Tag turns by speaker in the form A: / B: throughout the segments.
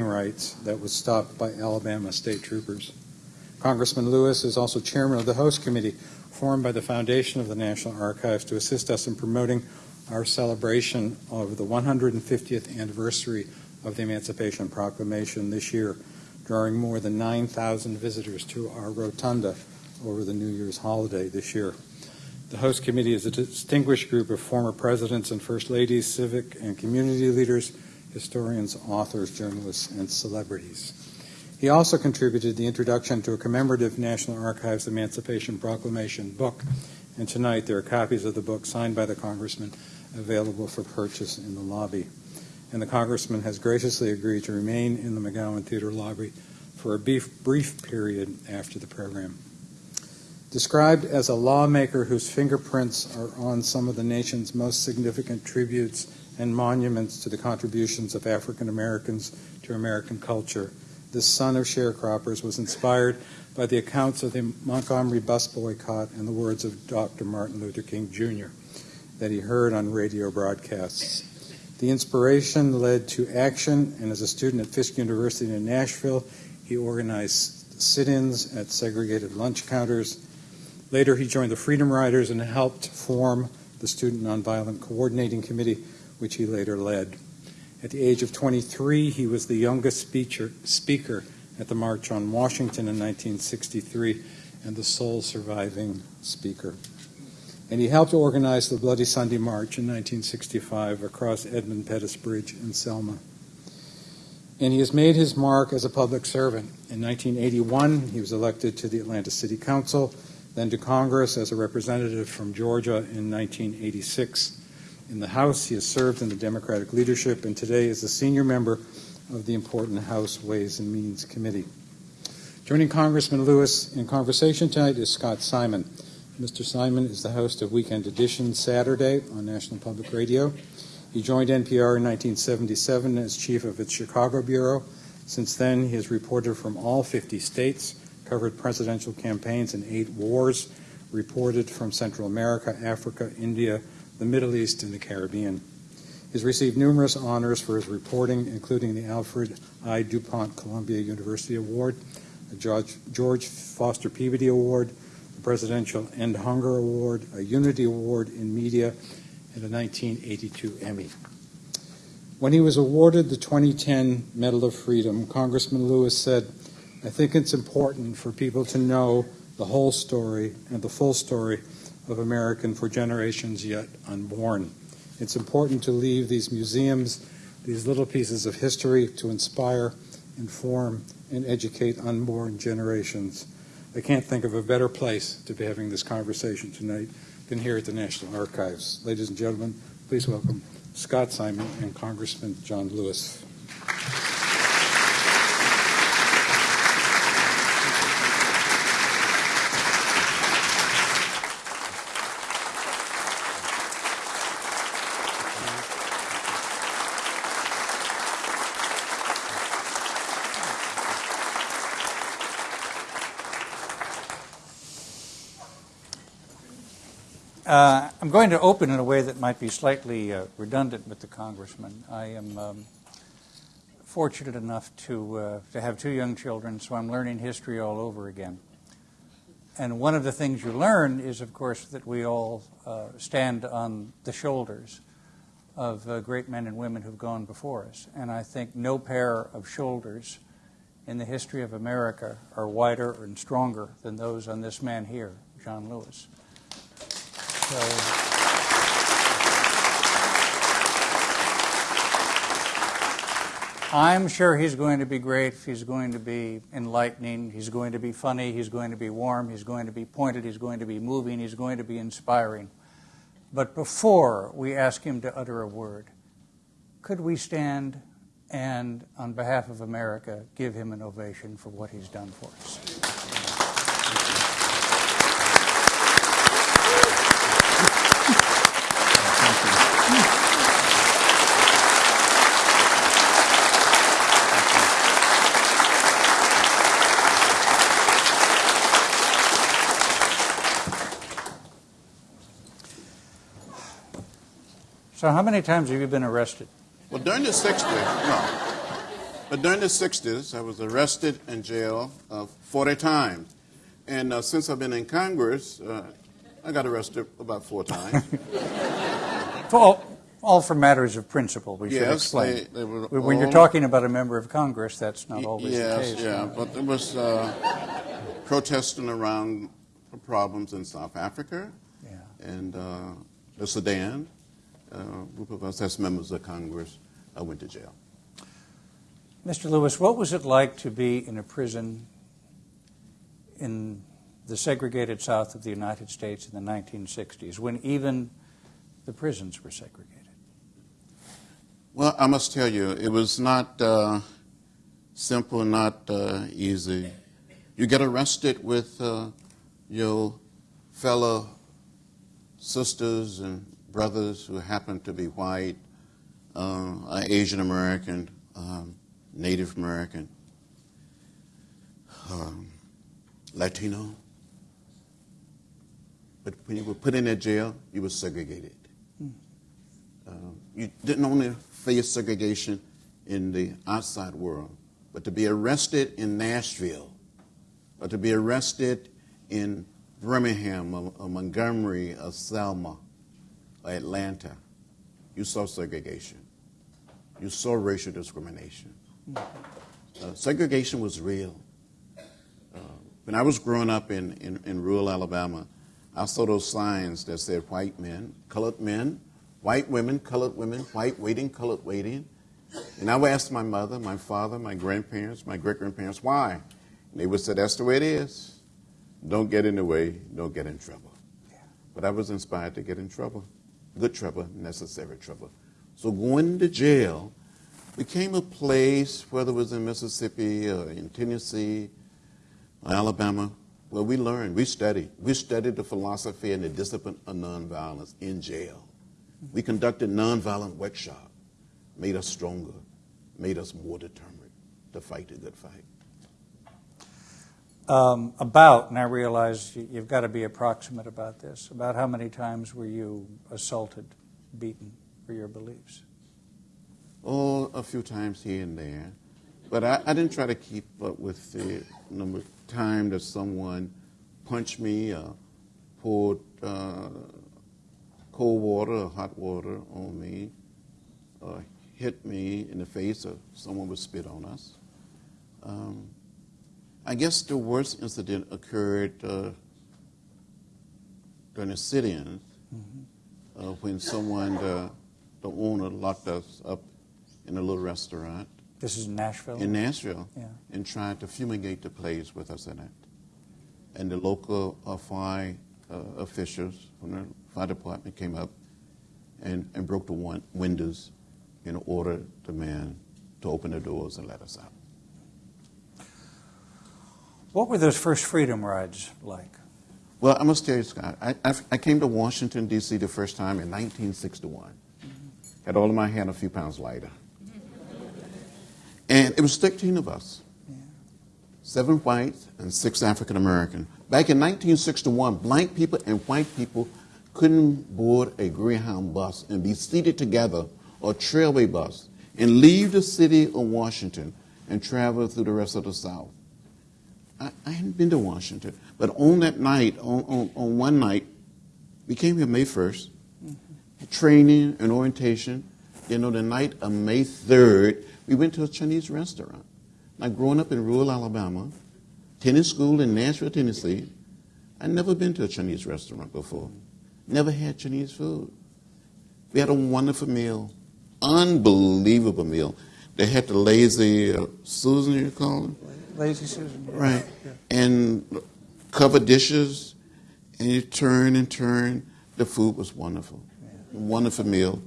A: rights that was stopped by Alabama state troopers. Congressman Lewis is also chairman of the host committee formed by the Foundation of the National Archives to assist us in promoting our celebration of the 150th anniversary of the Emancipation Proclamation this year, drawing more than 9,000 visitors to our rotunda over the New Year's holiday this year. The host committee is a distinguished group of former presidents and first ladies, civic and community leaders, historians, authors, journalists, and celebrities. He also contributed the introduction to a commemorative National Archives Emancipation Proclamation book, and tonight there are copies of the book signed by the Congressman available for purchase in the lobby. And the Congressman has graciously agreed to remain in the McGowan Theater lobby for a brief, period after the program. Described as a lawmaker whose fingerprints are on some of the nation's most significant tributes and monuments to the contributions of African Americans to American culture, this son of sharecroppers was inspired by the accounts of the Montgomery bus boycott and the words of Dr. Martin Luther King Jr. that he heard on radio broadcasts. The inspiration led to action, and as a student at Fisk University in Nashville, he organized sit ins at segregated lunch counters. Later, he joined the Freedom Riders and helped form the Student Nonviolent Coordinating Committee, which he later led. At the age of 23, he was the youngest speaker, speaker at the March on Washington in 1963 and the sole surviving speaker. And he helped organize the Bloody Sunday March in 1965 across Edmund Pettus Bridge in Selma. And he has made his mark as a public servant. In 1981, he was elected to the Atlanta City Council, then to Congress as a representative from Georgia in 1986. In the House, he has served in the Democratic leadership and today is a senior member of the important House Ways and Means Committee. Joining Congressman Lewis in conversation tonight is Scott Simon. Mr. Simon is the host of Weekend Edition Saturday on National Public Radio. He joined NPR in 1977 as chief of its Chicago bureau. Since then, he has reported from all 50 states, covered presidential campaigns in eight wars, reported from Central America, Africa, India, the Middle East, and the Caribbean. He's received numerous honors for his reporting, including the Alfred I. DuPont Columbia University Award, the George, George Foster Peabody Award, the Presidential End Hunger Award, a Unity Award in Media, and a 1982 Emmy. When he was awarded the 2010 Medal of Freedom, Congressman Lewis said, I think it's important for people to know the whole story and the full story of American for generations yet unborn. It's important to leave these museums, these little pieces of history to inspire, inform, and educate unborn generations. I can't think of a better place to be having this conversation tonight than here at the National Archives. Ladies and gentlemen, please welcome Scott Simon and Congressman John Lewis.
B: Uh, I'm going to open in a way that might be slightly uh, redundant with the congressman. I am um, fortunate enough to uh, to have two young children, so I'm learning history all over again. And one of the things you learn is, of course, that we all uh, stand on the shoulders of uh, great men and women who've gone before us. And I think no pair of shoulders in the history of America are wider and stronger than those on this man here, John Lewis. So, I'm sure he's going to be great. He's going to be enlightening. He's going to be funny. He's going to be warm. He's going to be pointed. He's going to be moving. He's going to be inspiring. But before we ask him to utter a word, could we stand and, on behalf of America, give him an ovation for what he's done for us? So, how many times have you been arrested?
C: Well, during the 60s, no. But during the 60s, I was arrested and jailed uh, 40 times. And uh, since I've been in Congress, uh, I got arrested about four times.
B: All, all for matters of principle, we should
C: Yes,
B: explain.
C: they- they were
B: When you're talking about a member of Congress, that's not always the
C: yes,
B: case.
C: yeah, but there was uh, protesting around problems in South Africa
B: Yeah.
C: and uh, the Sudan. Uh, a group of us as members of Congress uh, went to jail.
B: Mr. Lewis, what was it like to be in a prison in the segregated South of the United States in the 1960s, when even the prisons were segregated?
C: Well, I must tell you, it was not uh, simple, not uh, easy. You get arrested with uh, your fellow sisters and brothers who happen to be white, uh, Asian American, um, Native American, um, Latino. But when you were put in that jail, you were segregated. Um, you didn't only face segregation in the outside world, but to be arrested in Nashville, or to be arrested in Birmingham, or, or Montgomery, or Selma, Atlanta, you saw segregation. You saw racial discrimination. Uh, segregation was real. Uh, when I was growing up in, in, in rural Alabama, I saw those signs that said white men, colored men, white women, colored women, white waiting, colored waiting. And I would ask my mother, my father, my grandparents, my great grandparents, why? And they would say, that's the way it is. Don't get in the way, don't get in trouble. But I was inspired to get in trouble. Good trouble, necessary trouble. So going to jail became a place, whether it was in Mississippi or in Tennessee or Alabama, where we learned, we studied. We studied the philosophy and the discipline of nonviolence in jail. We conducted nonviolent workshop, made us stronger, made us more determined to fight the good fight.
B: Um, about, and I realize you- you've got to be approximate about this, about how many times were you assaulted, beaten for your beliefs?
C: Oh, a few times here and there. But I, I didn't try to keep up with the number of times that someone punched me, uh, poured uh, cold water or hot water on me, uh, hit me in the face, or someone would spit on us. Um, I guess the worst incident occurred uh, during the sit-ins uh, when someone, uh, the owner, locked us up in a little restaurant
B: This is in Nashville?
C: in Nashville
B: Yeah.
C: and tried to fumigate the place with us in it. And the local uh, fire uh, officials from the fire department came up and, and broke the one, windows and ordered the man to open the doors and let us out.
B: What were those first freedom rides like?
C: Well, I must tell you, Scott, I, I, I came to Washington, D.C. the first time in 1961. Had all of my hair a few pounds lighter. And it was 13 of us seven whites and six African American. Back in 1961, black people and white people couldn't board a Greyhound bus and be seated together or trailway bus and leave the city of Washington and travel through the rest of the South. I, I hadn't been to Washington, but on that night, on, on, on one night, we came here May 1st, training and orientation. You know, the night of May 3rd, we went to a Chinese restaurant. Now, growing up in rural Alabama, tennis school in Nashville, Tennessee, I'd never been to a Chinese restaurant before. Never had Chinese food. We had a wonderful meal, unbelievable meal. They had the lazy uh, Susan, you call it?
B: Lazy Susan? yeah.
C: Right.
B: Yeah.
C: And cover dishes, and you turn and turn. The food was wonderful. Wonderful meal.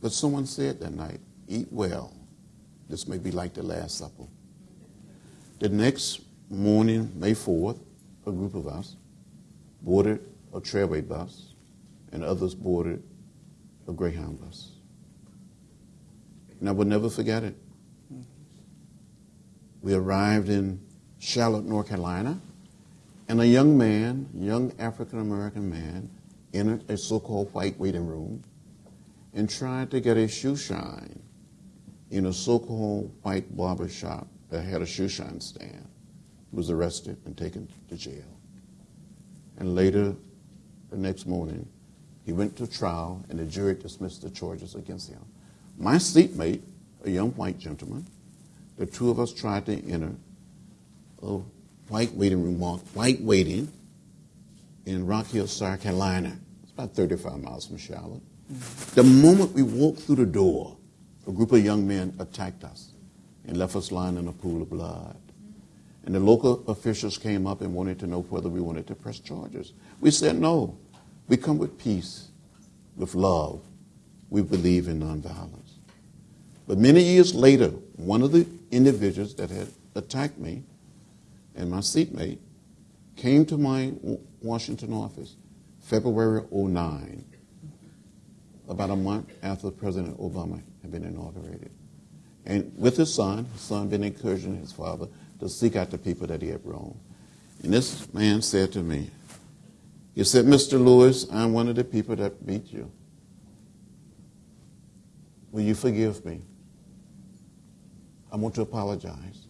C: But someone said that night, eat well. This may be like the Last Supper. The next morning, May 4th, a group of us boarded a trailway bus, and others boarded a Greyhound bus. And I will never forget it. We arrived in Charlotte, North Carolina, and a young man, young African American man, entered a so called white waiting room and tried to get a shoe shine in a so-called white barber shop that had a shoe shine stand. He was arrested and taken to jail. And later, the next morning, he went to trial and the jury dismissed the charges against him. My seatmate, a young white gentleman, the two of us tried to enter a white waiting room, white waiting in Rock Hill, South Carolina. It's about 35 miles from Charlotte. Mm-hmm. The moment we walked through the door, a group of young men attacked us and left us lying in a pool of blood. Mm-hmm. And the local officials came up and wanted to know whether we wanted to press charges. We said no. We come with peace, with love. We believe in nonviolence. But many years later, one of the individuals that had attacked me and my seatmate came to my Washington office February 09, about a month after President Obama had been inaugurated. And with his son, his son been encouraging his father to seek out the people that he had wronged. And this man said to me, he said, Mr. Lewis, I'm one of the people that beat you. Will you forgive me? I want to apologize.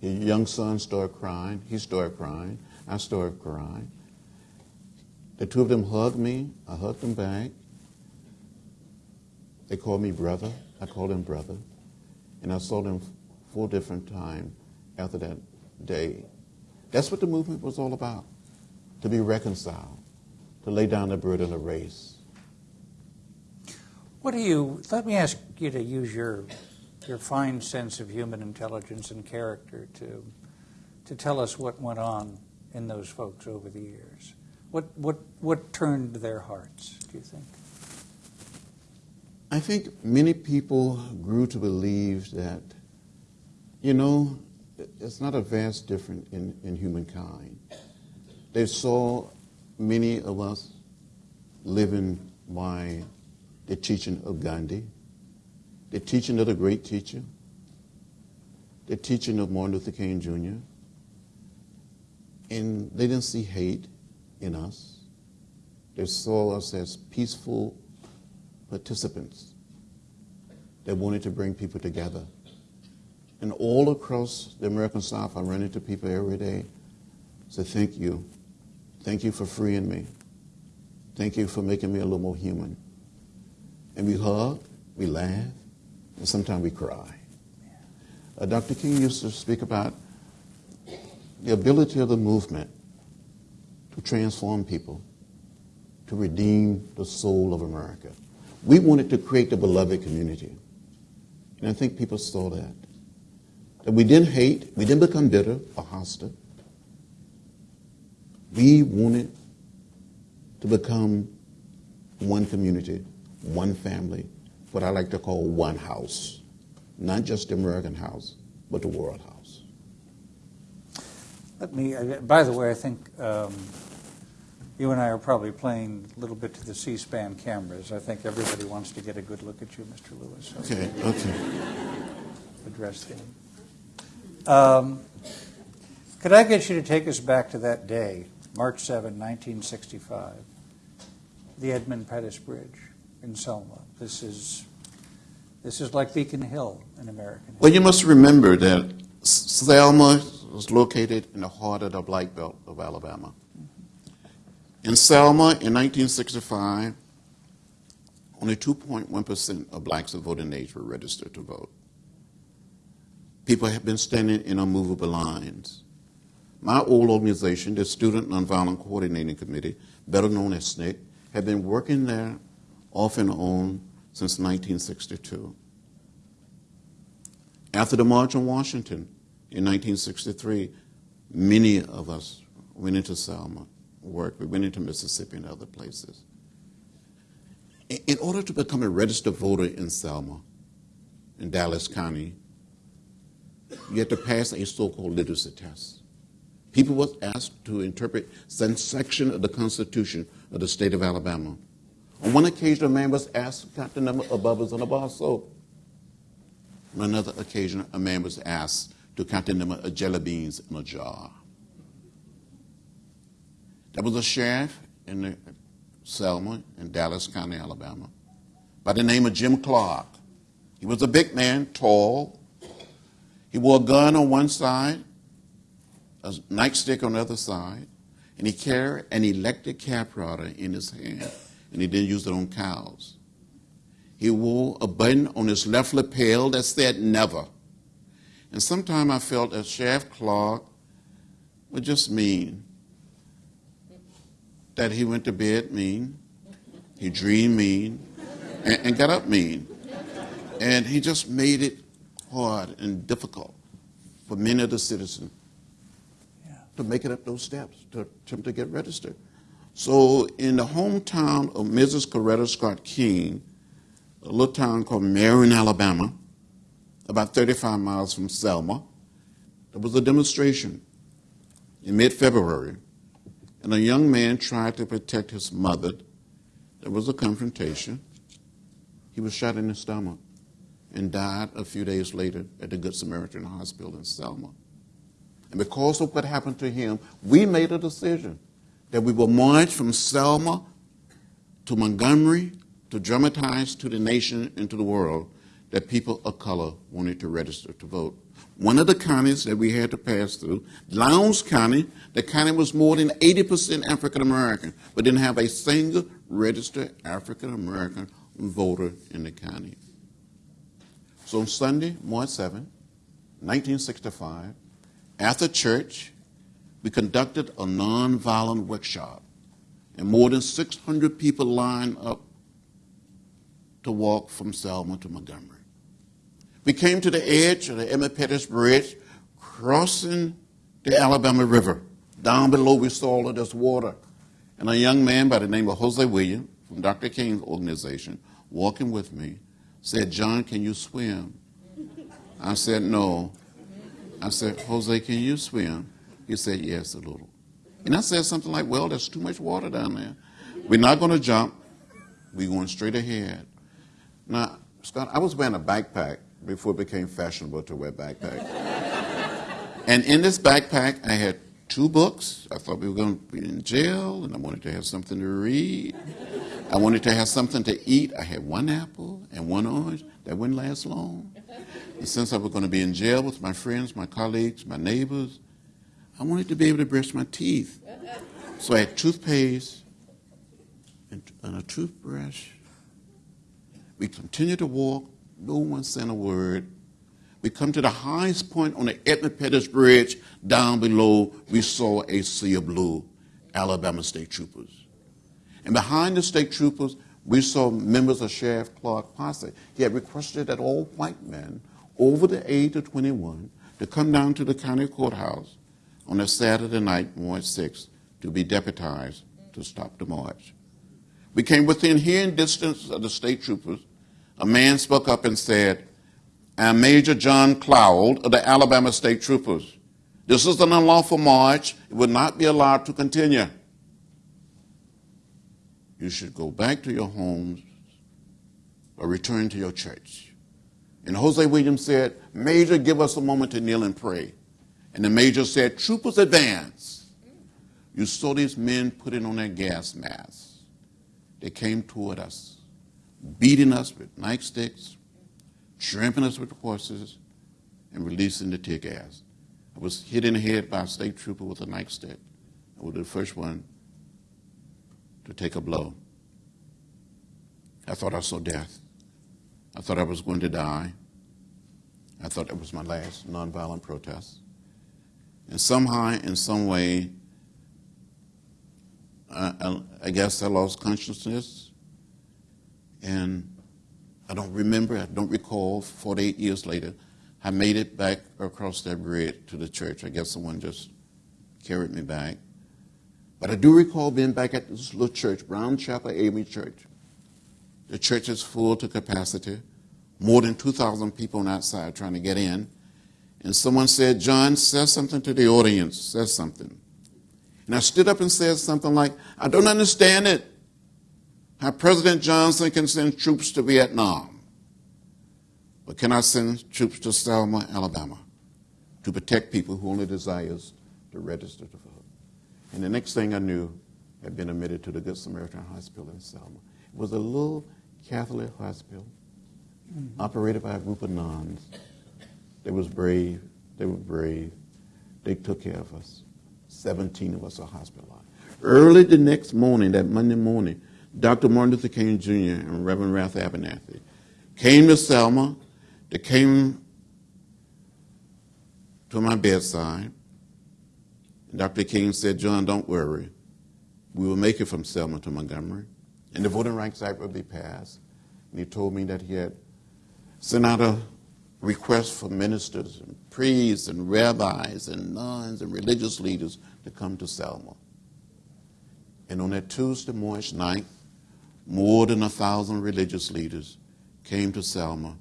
C: Your young son started crying. He started crying. I started crying. The two of them hugged me. I hugged them back. They called me brother. I called them brother. And I saw them four different times after that day. That's what the movement was all about to be reconciled, to lay down the burden of race.
B: What do you, let me ask you to use your, your fine sense of human intelligence and character to, to tell us what went on in those folks over the years. What, what, what turned their hearts, do you think?
C: I think many people grew to believe that, you know, it's not a vast difference in, in humankind. They saw many of us living by the teaching of Gandhi, the teaching of the great teacher, the teaching of Martin Luther King Jr., and they didn't see hate in us. They saw us as peaceful participants that wanted to bring people together. And all across the American South, I run into people every day. Say, thank you. Thank you for freeing me. Thank you for making me a little more human. And we hug, we laugh, and sometimes we cry. Uh, Dr. King used to speak about the ability of the movement to transform people, to redeem the soul of America. We wanted to create the beloved community. And I think people saw that. That we didn't hate, we didn't become bitter or hostile. We wanted to become one community, one family, what I like to call one house. Not just the American house, but the world house.
B: Let me, by the way, I think um, you and I are probably playing a little bit to the C-SPAN cameras. I think everybody wants to get a good look at you, Mr. Lewis. So
C: Okay, okay.
B: address them. Um, could I get you to take us back to that day, March 7, 1965, the Edmund Pettus Bridge in Selma? This is this is like Beacon Hill in America.
C: Well, you must remember that Selma was located in the heart of the Black Belt of Alabama. Mm-hmm. In Selma in 1965, only 2.1% of blacks of voting age were registered to vote. People have been standing in unmovable lines. My old organization, the Student Nonviolent Coordinating Committee, better known as SNCC, had been working there off and on since 1962. After the March on Washington in 1963, many of us went into Selma, worked. We went into Mississippi and other places. In order to become a registered voter in Selma, in Dallas County, you had to pass a so-called literacy test. People were asked to interpret some section of the Constitution of the state of Alabama. On one occasion, a man was asked to count the number of bubbles in a bar of soap. On another occasion, a man was asked to count the number of jelly beans in a jar. There was a sheriff in the Selma in Dallas County, Alabama, by the name of Jim Clark. He was a big man, tall. He wore a gun on one side, a nightstick on the other side, and he carried an electric cap capriola in his hand, and he didn't use their own cows. He wore a button on his left lapel that said never. And sometimes I felt that Sheriff Clark would just mean. That he went to bed mean, he dreamed mean, and, and got up mean. And he just made it hard and difficult for many of the citizens to make it up those steps to attempt to get registered. So, in the hometown of Mrs. Coretta Scott King, a little town called Marion, Alabama, about 35 miles from Selma, there was a demonstration in mid February, and a young man tried to protect his mother. There was a confrontation. He was shot in the stomach and died a few days later at the Good Samaritan Hospital in Selma. And because of what happened to him, we made a decision that we will march from Selma to Montgomery to dramatize to the nation and to the world that people of color wanted to register to vote. One of the counties that we had to pass through, Lowndes County, the county was more than 80% African American, but didn't have a single registered African American voter in the county. So on Sunday, March 7, 1965, after church, we conducted a nonviolent workshop, and more than 600 people lined up to walk from Selma to Montgomery. We came to the edge of the Edmund Pettus Bridge, crossing the Alabama River. Down below, we saw all of this water. And a young man by the name of Hosea Williams from Dr. King's organization, walking with me, said, John, can you swim? I said, no. I said, Hosea, can you swim? He said, yes, a little. And I said something like, well, there's too much water down there. We're not going to jump. We're going straight ahead. Now, Scott, I was wearing a backpack before it became fashionable to wear backpack. and in this backpack, I had two books. I thought we were going to be in jail, and I wanted to have something to read. I wanted to have something to eat. I had one apple and one orange. That wouldn't last long. And since I was going to be in jail with my friends, my colleagues, my neighbors, I wanted to be able to brush my teeth. So I had toothpaste and, and a toothbrush. We continued to walk. No one said a word. We come to the highest point on the Edmund Pettus Bridge. Down below, we saw a sea of blue, Alabama State Troopers. And behind the state troopers, we saw members of Sheriff Clark posse. He had requested that all white men over the age of 21 to come down to the county courthouse on a Saturday night, March 6th, to be deputized to stop the march. We came within hearing distance of the state troopers. A man spoke up and said, I'm Major John Cloud of the Alabama State Troopers. This is an unlawful march. It would not be allowed to continue you should go back to your homes or return to your church. And Hosea Williams said, Major, give us a moment to kneel and pray. And the major said, Troopers advance. You saw these men putting on their gas masks. They came toward us, beating us with nightsticks, trampling us with horses, and releasing the tear gas. I was hit in the head by a state trooper with a nightstick. I was the first one to take a blow. I thought I saw death. I thought I was going to die. I thought that was my last nonviolent protest. And somehow, in some way, I, I, guess I lost consciousness. And I don't remember, I don't recall, 48 years later, I made it back across that bridge to the church. I guess someone just carried me back. But I do recall being back at this little church, Brown Chapel AME Church. The church is full to capacity, more than 2,000 people on outside trying to get in. And someone said, John, say something to the audience, say something. And I stood up and said something like, I don't understand it. How President Johnson can send troops to Vietnam. But can I send troops to Selma, Alabama to protect people who only desires to register to vote? And the next thing I knew, I'd been admitted to the Good Samaritan Hospital in Selma. It was a little Catholic hospital, operated by a group of nuns. They was brave. They were brave. They took care of us. 17 of us are hospitalized. Early the next morning, that Monday morning, Dr. Martin Luther King Jr. and Reverend Ralph Abernathy came to Selma. They came to my bedside. And Dr. King said, John, don't worry. We will make it from Selma to Montgomery, and the Voting Rights Act will be passed. And he told me that he had sent out a request for ministers and priests and rabbis and nuns and religious leaders to come to Selma. And on that Tuesday, March night, more than a thousand religious leaders came to Selma.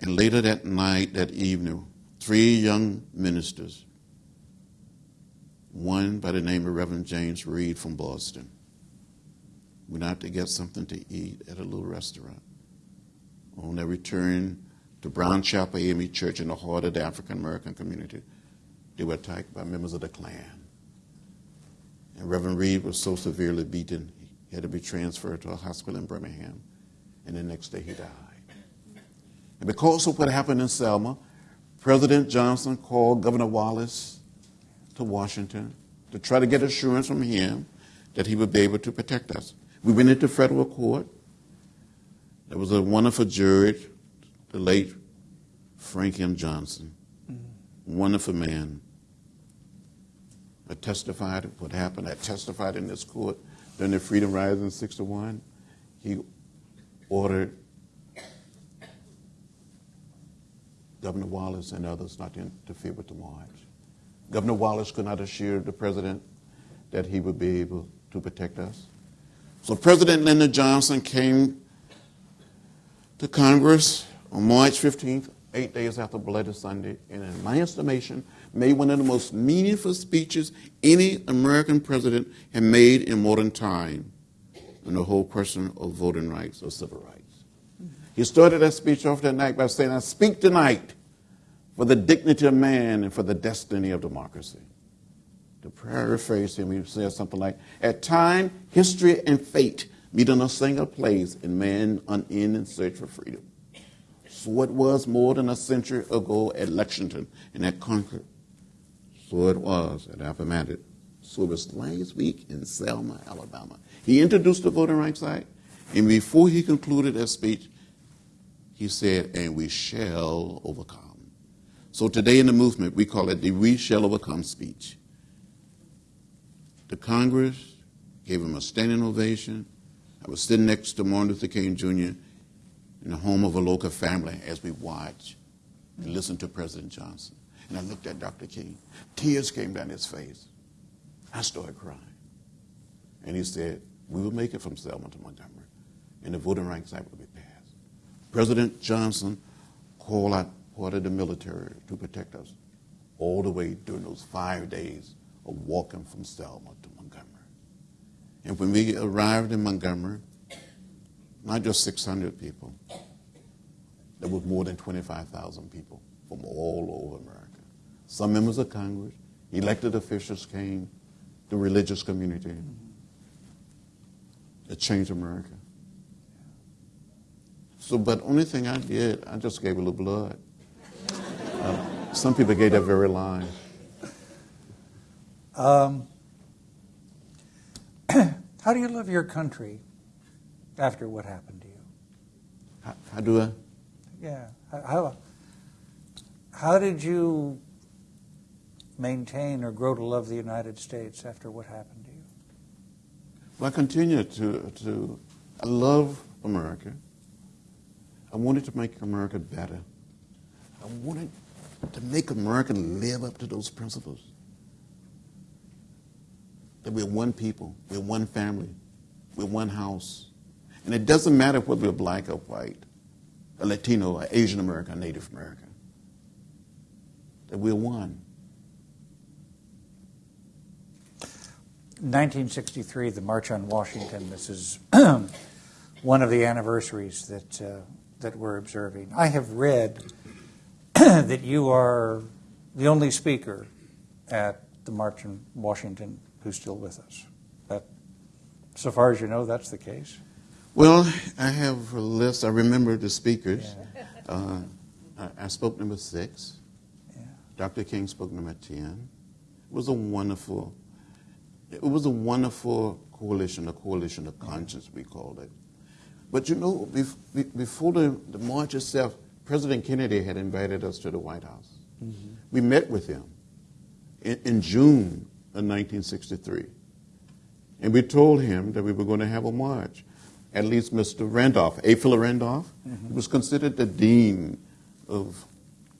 C: And later that night, that evening, three young ministers, one by the name of Reverend James Reeb from Boston, went out to get something to eat at a little restaurant. On their return to Brown Chapel AME Church in the heart of the African American community, they were attacked by members of the Klan. And Reverend Reeb was so severely beaten, he had to be transferred to a hospital in Birmingham. And the next day he died. And because of what happened in Selma, President Johnson called Governor Wallace to Washington to try to get assurance from him that he would be able to protect us. We went into federal court. There was a wonderful jury, the late Frank M. Johnson, mm-hmm. wonderful man. I testified what happened. I testified in this court during the Freedom Rising in 61. He ordered Governor Wallace and others not to interfere with the march. Governor Wallace could not assure the president that he would be able to protect us. So President Lyndon Johnson came to Congress on March 15th, eight days after Bloody Sunday, and in my estimation, made one of the most meaningful speeches any American president had made in modern time on the whole question of voting rights or civil rights. He started that speech off that night by saying, I speak tonight for the dignity of man and for the destiny of democracy. To paraphrase him, he said something like, At time, history and fate meet in a single place in man's unending search for freedom. It was more than a century ago at Lexington and at Concord. So it was at Appomattox. So it was last week in Selma, Alabama. He introduced the Voting Rights Act, and before he concluded that speech, he said, and we shall overcome. So today in the movement, we call it the We Shall Overcome speech. The Congress gave him a standing ovation. I was sitting next to Martin Luther King Jr. in the home of a local family as we watched and listened to President Johnson. And I looked at Dr. King. Tears came down his face. I started crying. And he said, We will make it from Selma to Montgomery, and the Voting Rights Act will be passed. President Johnson called out part of the military to protect us all the way during those five days of walking from Selma to Montgomery. And when we arrived in Montgomery, not just 600 people, there was more than 25,000 people from all over America. Some members of Congress, elected officials came, the religious community. It changed America. So, but only thing I did, I just gave a little blood. Uh, some people gave that very line.
B: Um, how do you love your country after what happened to you?
C: How, how do I?
B: Yeah. How, how did you maintain or grow to love the United States after what happened to you?
C: Well, I continue to, to I love America. I wanted to make America better. I wanted to make America live up to those principles. That we're one people, we're one family, we're one house. And it doesn't matter whether we're black or white, or Latino, or Asian American, or Native American. That we're one.
B: 1963, the March on Washington. This is one of the anniversaries that uh, that we're observing. I have read that you are the only speaker at the March on Washington who's still with us. That, so far as you know, that's the case.
C: Well, I have a list. I remember the speakers. Uh, I, I spoke number six.
B: Yeah.
C: Dr. King spoke number 10. It was a wonderful, it was a wonderful coalition, a coalition of conscience, we called it. But you know, before the, the march itself, President Kennedy had invited us to the White House. We met with him in, in June of 1963. And we told him that we were going to have a march. At least Mr. Randolph, A. Philip Randolph, was considered the dean of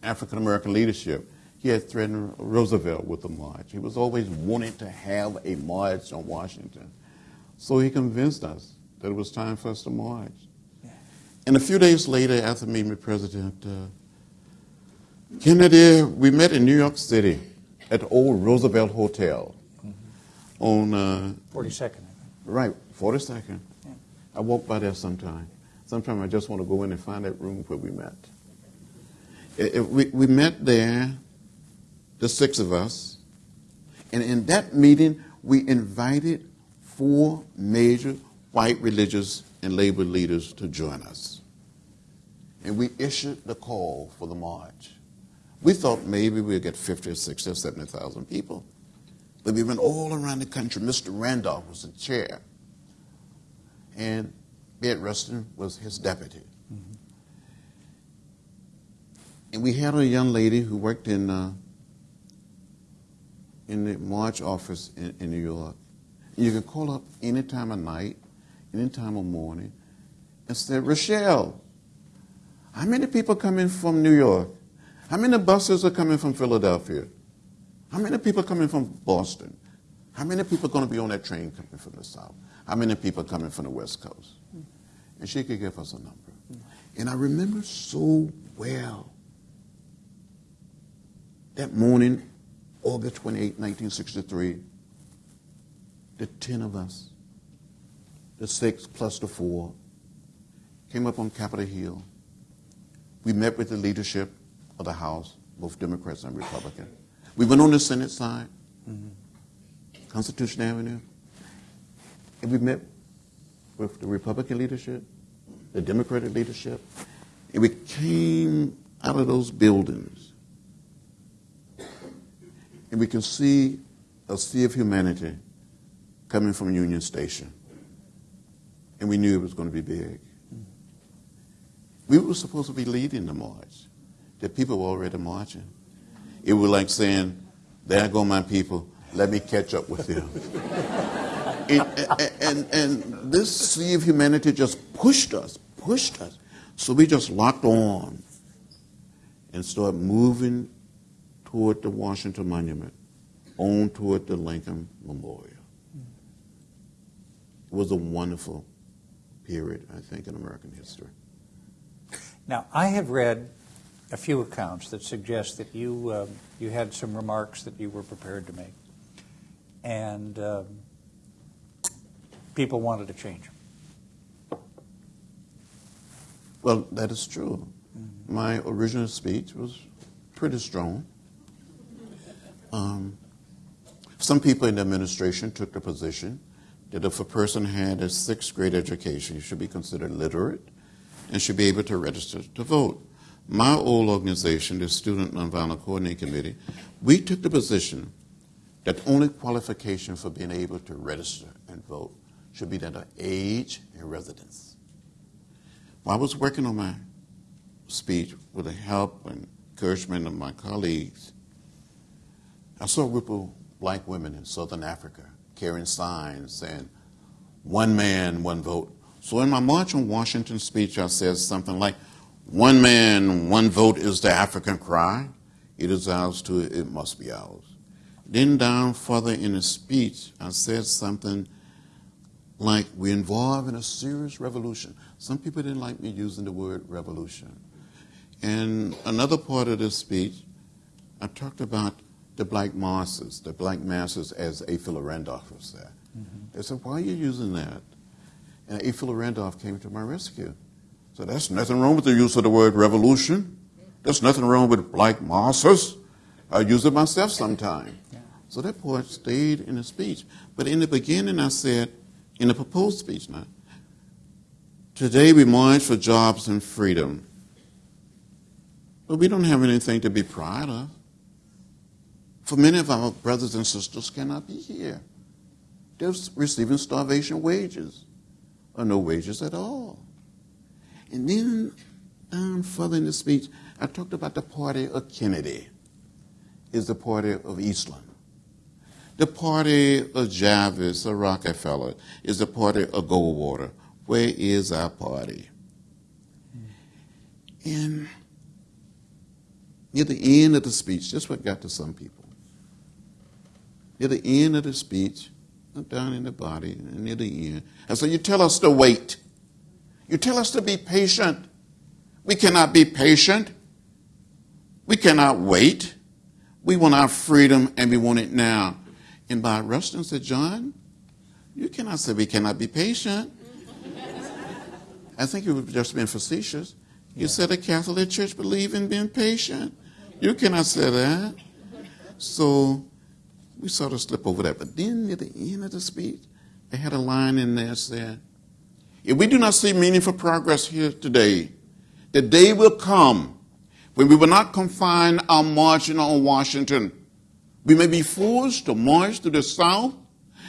C: African American leadership. He had threatened Roosevelt with a march. He was always wanting to have a march on Washington. So he convinced us that it was time for us to march. And a few days later, after meeting with President uh, Kennedy, we met in New York City at the old Roosevelt Hotel on uh,
B: 42nd.
C: Right, 42nd. I walk by there sometime. Sometimes I just want to go in and find that room where we met. We, we met there, the six of us, and in that meeting, we invited four major white religious and labor leaders to join us. And we issued the call for the march. We thought maybe we'd get 50 or 60 or 70,000 people. But we went all around the country. Mr. Randolph was the chair, and Ed Rustin was his deputy. And we had a young lady who worked in uh, in the March office in, in New York. You can call up any time of night, any time of morning, and say, Rochelle, how many people coming from New York? How many buses are coming from Philadelphia? How many people coming from Boston? How many people are going to be on that train coming from the South? How many people coming from the West Coast? And she could give us a number. And I remember so well that morning, August 28, 1963, the 10 of us, the six plus the four, came up on Capitol Hill. We met with the leadership of the House, both Democrats and Republicans. We went on the Senate side, mm-hmm. Constitution Avenue, we met with the Republican leadership, the Democratic leadership, and we came out of those buildings, and we can see a sea of humanity coming from Union Station, and we knew it was going to be big. We were supposed to be leading the march. The people were already marching. It was like saying, There go my people, let me catch up with them. and, and, and this sea of humanity just pushed us, pushed us. So we just locked on and started moving toward the Washington Monument, on toward the Lincoln Memorial. It was a wonderful period, I think, in American history.
B: Now, I have read a few accounts that suggest that you um, you had some remarks that you were prepared to make, and um, people wanted to change.
C: Well, that is true. My original speech was pretty strong. Um, some people in the administration took the position that if a person had a sixth grade education, he should be considered literate and should be able to register to vote. My old organization, the Student Nonviolent Coordinating Committee, we took the position that only qualification for being able to register and vote should be that of age and residence. While I was working on my speech with the help and encouragement of my colleagues, I saw a group of black women in Southern Africa carrying signs saying, one man, one vote. So in my March on Washington speech, I said something like, one man, one vote is the African cry. It is ours too, it must be ours. Then down further in the speech, I said something like, we're involved in a serious revolution. Some people didn't like me using the word revolution. And another part of this speech, I talked about the black masses, the black masses as A. Philip Randolph was there. Mm-hmm. They said, why are you using that? And A. Philip Randolph came to my rescue. So that's nothing wrong with the use of the word revolution. There's nothing wrong with black masses. I use it myself sometime. So that part stayed in the speech. But in the beginning, I said, in the proposed speech now, Today we march for jobs and freedom. But we don't have anything to be proud of. For many of our brothers and sisters cannot be here. They're receiving starvation wages or no wages at all. And then down further in the speech, I talked about the party of Kennedy is the party of Eastland. The party of Javits or Rockefeller is the party of Goldwater. Where is our party? And near the end of the speech, just what got to some people. Near the end of the speech, I'm down in the body, and near the end, and so you tell us to wait. You tell us to be patient. We cannot be patient. We cannot wait. We want our freedom and we want it now. And Bayard Rustin said, John, you cannot say we cannot be patient. I think you were just being facetious. You yeah. said the Catholic Church believe in being patient. You cannot say that. So we sort of slip over that. But then at the end of the speech, they had a line in there that said, if we do not see meaningful progress here today, the day will come when we will not confine our marching on Washington. We may be forced to march to the South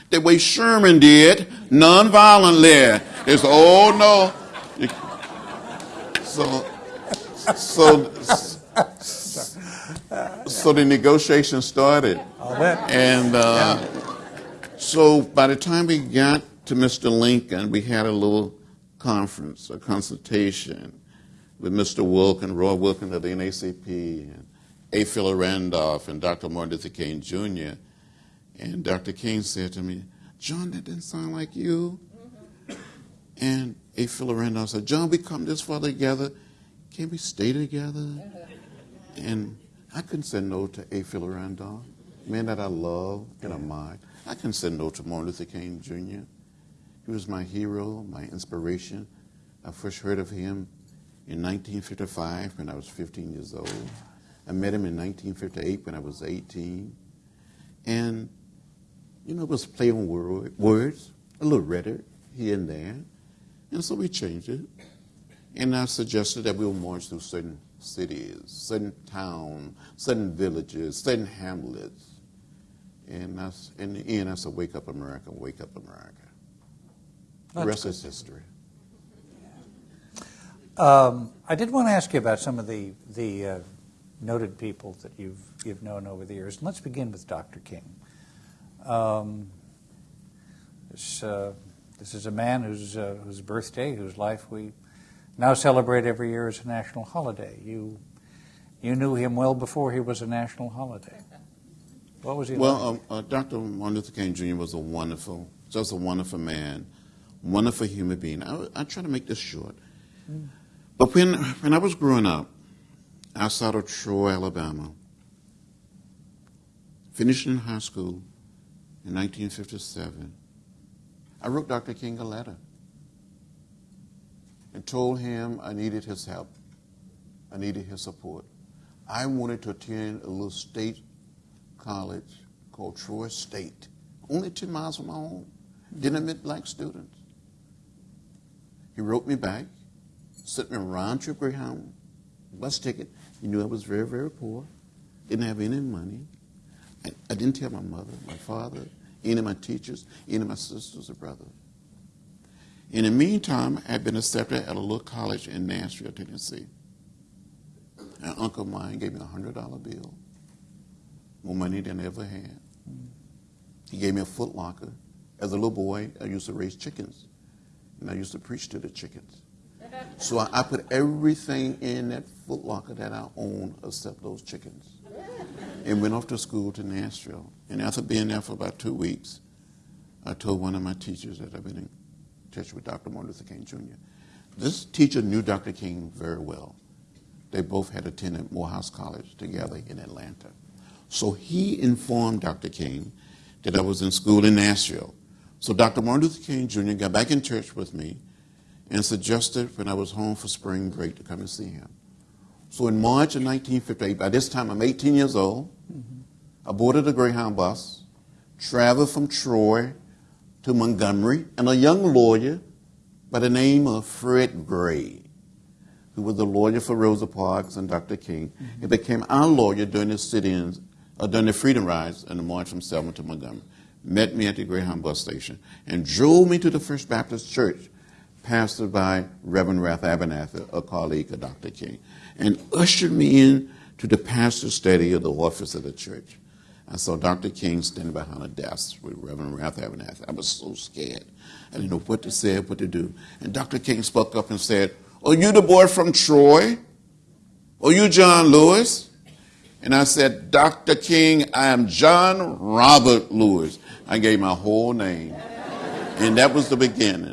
C: the way Sherman did, nonviolently. It's, oh no. So, so, so the negotiation started. And uh, so by the time we got to Mr. Lincoln, we had a little conference, a consultation with Mr. Wilkin, Roy Wilkin of the NAACP, and A. Philip Randolph, and Dr. Martin Luther King Jr. And Dr. King said to me, John, that didn't sound like you. Mm-hmm. And A. Philip Randolph said, John, we come this far together. Can we stay together? Uh-huh. And I couldn't say no to A. Philip Randolph, man that I love and admire. I couldn't say no to Martin Luther King Jr. He was my hero, my inspiration. I first heard of him in 1955 when I was 15 years old. I met him in 1958 when I was 18. And, you know, it was play on word, words, a little rhetoric here and there. And so we changed it. And I suggested that we will march through certain cities, certain towns, certain villages, certain hamlets. And that's, in the end, I said, wake up America, wake up America. The rest is history.
B: Um, I did want to ask you about some of the the uh, noted people that you've you've known over the years. And let's begin with Dr. King. Um, this uh, this is a man whose uh, whose birthday, whose life we now celebrate every year as a national holiday. You you knew him well before he was a national holiday. What was he
C: well,
B: like?
C: uh, uh, Dr. Martin Luther King Jr. was a wonderful, just a wonderful man, wonderful human being. I, I try to make this short. Mm. But when, when I was growing up outside of Troy, Alabama, finishing high school in 1957, I wrote Dr. King a letter and told him I needed his help. I needed his support. I wanted to attend a little state college called Troy State, only 10 miles from my home. Didn't admit black students. He wrote me back sent me a round trip Greyhound bus ticket. He knew I was very, very poor, didn't have any money. I, I didn't tell my mother, my father, any of my teachers, any of my sisters or brothers. In the meantime, I had been accepted at a little college in Nashville, Tennessee. An uncle of mine gave me a $100 bill, more money than I ever had. He gave me a foot locker. As a little boy, I used to raise chickens, and I used to preach to the chickens. So I, I put everything in that footlocker that I own except those chickens. And went off to school to Nashville. And after being there for about two weeks, I told one of my teachers that I've been in touch with Dr. Martin Luther King Jr. This teacher knew Dr. King very well. They both had attended Morehouse College together in Atlanta. So he informed Dr. King that I was in school in Nashville. So Dr. Martin Luther King Jr. got back in church with me and suggested when I was home for spring break to come and see him. So in March of 1958, by this time I'm 18 years old, mm-hmm. I boarded a Greyhound bus, traveled from Troy to Montgomery, and a young lawyer by the name of Fred Gray, who was the lawyer for Rosa Parks and Dr. King. He became our lawyer during the sit-ins, uh, during the Freedom Rides and the march from Selma to Montgomery. Met me at the Greyhound bus station and drove me to the First Baptist Church, pastored by Reverend Ralph Abernathy, a colleague of Dr. King, and ushered me in to the pastor's study of the office of the church. I saw Dr. King standing behind a desk with Reverend Ralph Abernathy. I was so scared. I didn't know what to say, what to do. And Dr. King spoke up and said, Are you the boy from Troy? Are you John Lewis? And I said, Dr. King, I am John Robert Lewis. I gave my whole name. And that was the beginning.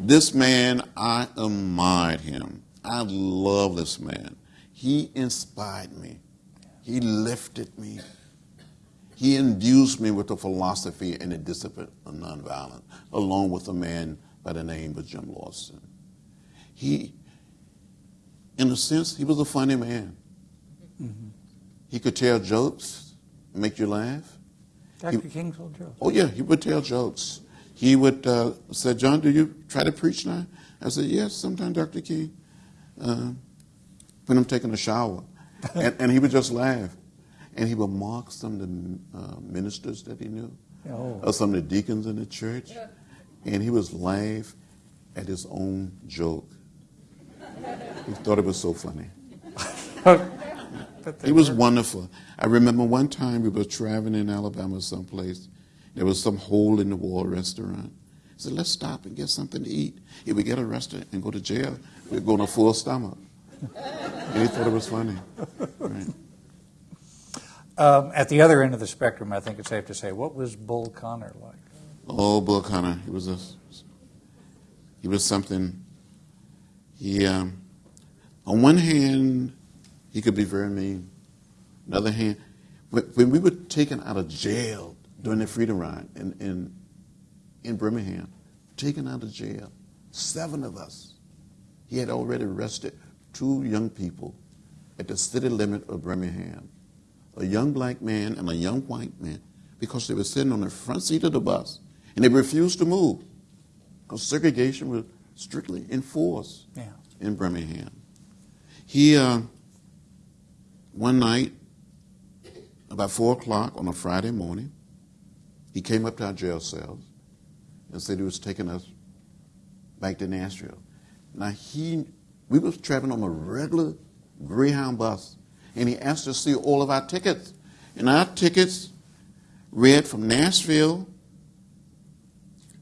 C: This man, I admired him. I love this man. He inspired me. He lifted me. He induced me with the philosophy and the discipline of nonviolence, along with a man by the name of Jim Lawson. He, in a sense, he was a funny man. Mm-hmm. He could tell jokes, make you laugh.
B: Dr. He, King told jokes.
C: Oh yeah, he would tell jokes. He would uh, say, "John, do you try to preach now?" I said, "Yes, sometimes, Dr. King, uh, when I'm taking a shower," and, and, he would just laugh, and he would mock some of the uh, ministers that he knew, oh. or some of the deacons in the church, and he was laugh at his own joke. He thought it was so funny. It was wonderful. I remember one time we were traveling in Alabama someplace. There was some hole in the wall restaurant. He said, let's stop and get something to eat. If we get arrested and go to jail, we're going to full stomach. and he thought it was funny. Right.
B: Um, at the other end of the spectrum, I think it's safe to say, what was Bull Connor like?
C: Oh, Bull Connor, he was a, he was something. He, um, on one hand, he could be very mean. On the other hand, when we were taken out of jail during the Freedom Ride in, in, in Birmingham, taken out of jail, seven of us, he had already arrested two young people at the city limit of Birmingham, a young black man and a young white man, because they were sitting on the front seat of the bus and they refused to move because segregation was strictly enforced yeah. in Birmingham. He, uh, one night, about four o'clock on a Friday morning, he came up to our jail cells and said he was taking us back to Nashville. Now he, we was traveling on a regular Greyhound bus, and he asked to see all of our tickets. And our tickets read from Nashville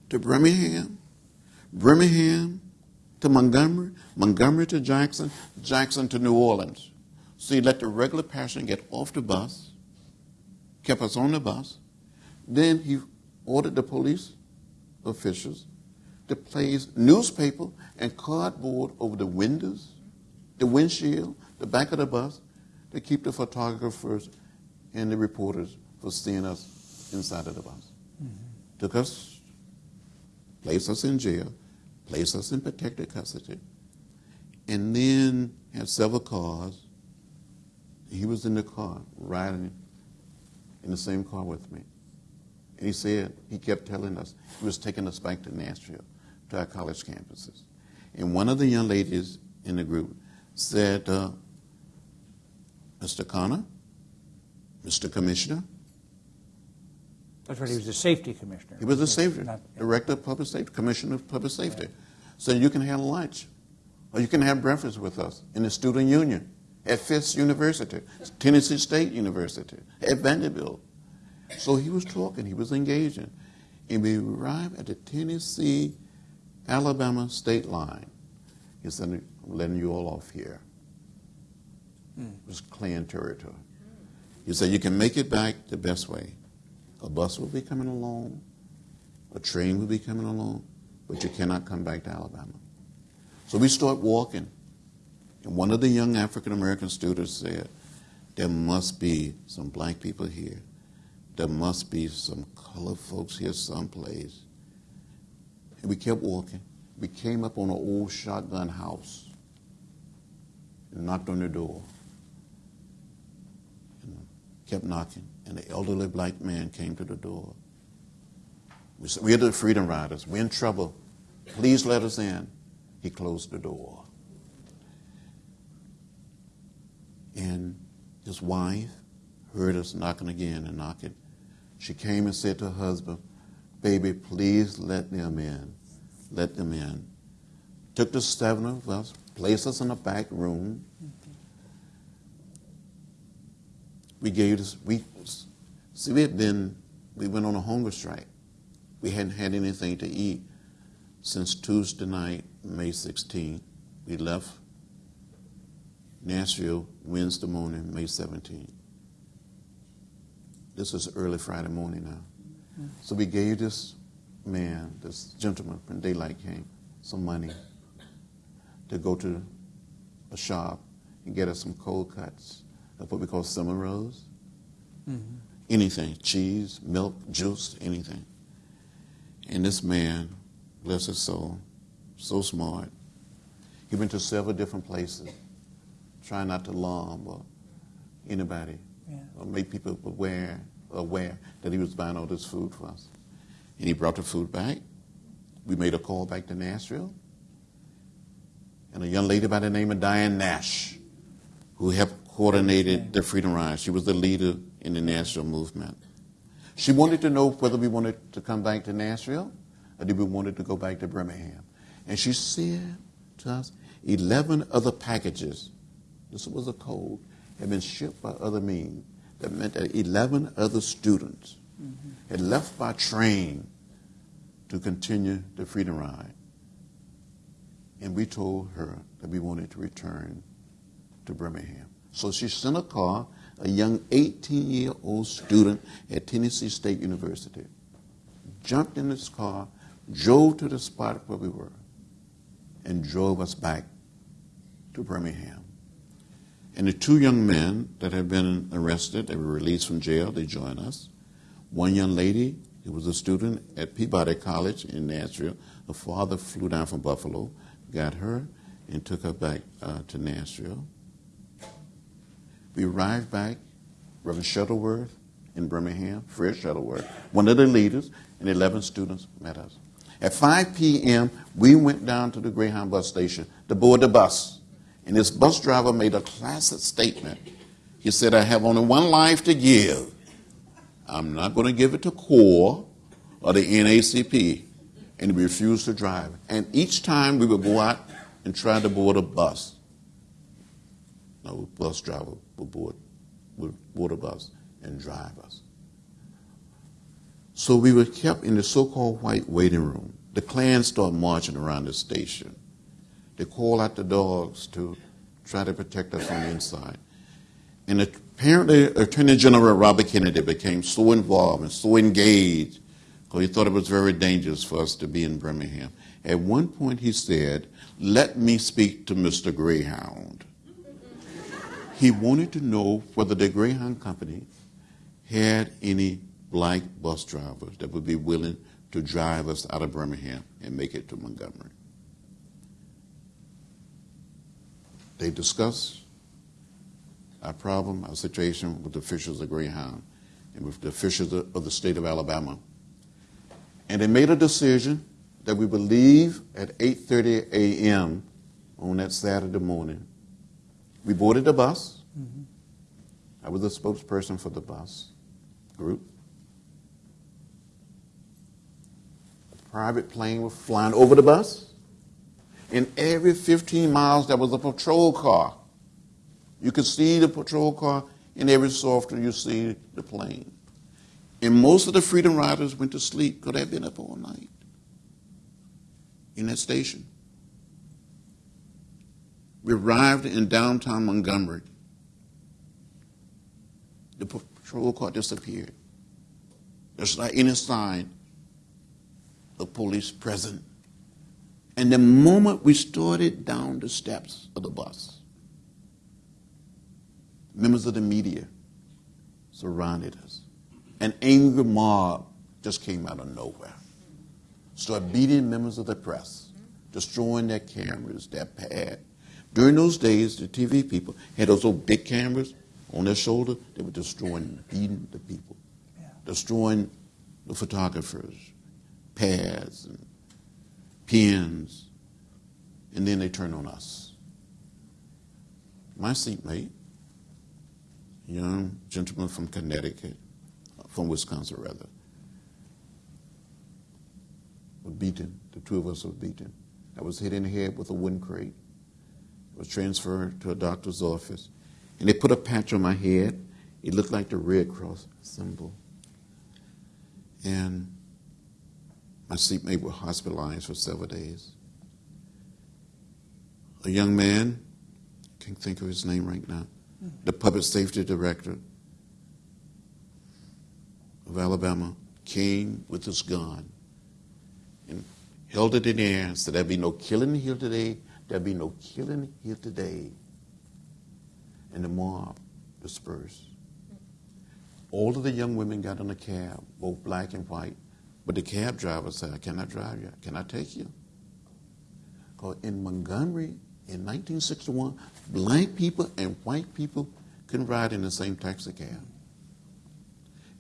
C: to Birmingham, Birmingham to Montgomery, Montgomery to Jackson, Jackson to New Orleans. So he let the regular passenger get off the bus, kept us on the bus. Then he ordered the police officials to place newspaper and cardboard over the windows, the windshield, the back of the bus to keep the photographers and the reporters from seeing us inside of the bus. Mm-hmm. Took us, placed us in jail, placed us in protected custody, and then had several cars he was in the car, riding in the same car with me. And he said, he kept telling us, he was taking us back to Nashville, to our college campuses. And one of the young ladies in the group said, uh, Mr. Connor, Mr. Commissioner.
B: That's right, he was the safety commissioner.
C: He was the safety, Not, yeah. director of public safety, commissioner of public safety. Right. So you can have lunch, or you can have breakfast with us in the student union at Fisk University, Tennessee State University, at Vanderbilt. So he was talking, he was engaging. And we arrived at the Tennessee Alabama state line. He said, I'm letting you all off here. It was Klan territory. He said, You can make it back the best way. A bus will be coming along, a train will be coming along, but you cannot come back to Alabama. So we start walking. And one of the young African American students said, There must be some black people here. There must be some colored folks here someplace. And we kept walking. We came up on an old shotgun house and knocked on the door. And kept knocking. And the elderly black man came to the door. We said, We're the Freedom Riders. We're in trouble. Please let us in. He closed the door. And his wife heard us knocking again and knocking. She came and said to her husband, Baby, please let them in. Let them in. Took the seven of us, placed us in a back room. We gave this, we, see, we had been, we went on a hunger strike. We hadn't had anything to eat since Tuesday night, May 16. We left Nashville Wednesday morning, May 17. This is early Friday morning now. So we gave this man, this gentleman when daylight came, some money to go to a shop and get us some cold cuts of what we call summer rolls. Mm-hmm. Anything, cheese, milk, juice, anything. And this man, bless his soul, so smart. He went to several different places, trying not to alarm or anybody,
B: Yeah.
C: or make people aware, aware that he was buying all this food for us. And he brought the food back. We made a call back to Nashville. And a young lady by the name of Diane Nash, who helped coordinated the Freedom Ride. She was the leader in the Nashville movement. She wanted to know whether we wanted to come back to Nashville or did we wanted to go back to Birmingham. And she said to us, 11 other packages, this was a code, had been shipped by other means. That meant that 11 other students mm-hmm. had left by train to continue the Freedom Ride. And we told her that we wanted to return to Birmingham. So she sent a car, a young 18 year old student at Tennessee State University, jumped in this car, drove to the spot where we were, and drove us back to Birmingham. And the two young men that had been arrested, they were released from jail, they joined us. One young lady, who was a student at Peabody College in Nashville, her father flew down from Buffalo, got her, and took her back uh, to Nashville. We arrived back, Reverend Shuttlesworth in Birmingham, Fred Shuttlesworth, one of the leaders, and 11 students met us. At 5 p.m., we went down to the Greyhound bus station to board the bus. And this bus driver made a classic statement. He said, I have only one life to give. I'm not going to give it to CORE or the NACP. And he refused to drive. And each time we would go out and try to board a bus, no bus driver would board, would board a bus and drive us. So we were kept in the so-called white waiting room. The Klan started marching around the station. They called out the dogs to try to protect us from the inside. And apparently, Attorney General Robert Kennedy became so involved and so engaged because he thought it was very dangerous for us to be in Birmingham. At one point, he said, Let me speak to Mr. Greyhound. he wanted to know whether the Greyhound Company had any black bus drivers that would be willing to drive us out of Birmingham and make it to Montgomery. They discussed our problem, our situation with the officials of Greyhound and with the officials of the state of Alabama. And they made a decision that we would leave at 8.30 a.m. on that Saturday morning. We boarded the bus. Mm-hmm. I was the spokesperson for the bus group. A private plane was flying over the bus. And every 15 miles, there was a patrol car. You could see the patrol car, and every so often you see the plane. And most of the Freedom Riders went to sleep because they'd been up all night in that station. We arrived in downtown Montgomery. The patrol car disappeared. There's not any sign of police present. And the moment we started down the steps of the bus, members of the media surrounded us. An angry mob just came out of nowhere. Started beating members of the press, destroying their cameras, their pad. During those days, the TV people had those old big cameras on their shoulder. They were destroying, beating the people, destroying the photographers, pads, and pens, and then they turn on us. My seatmate, young gentleman from Connecticut, from Wisconsin rather, was beaten. The two of us were beaten. I was hit in the head with a wooden crate. I was transferred to a doctor's office, and they put a patch on my head. It looked like the Red Cross symbol. And my seatmate was hospitalized for several days. A young man, can't think of his name right now, the public safety director of Alabama, came with his gun and held it in the air and said, There'll be no killing here today. There'll be no killing here today. And the mob dispersed. All of the young women got in a cab, both black and white. But the cab driver said, I drive you? Can I take you? Because in Montgomery in 1961, black people and white people couldn't ride in the same taxi cab.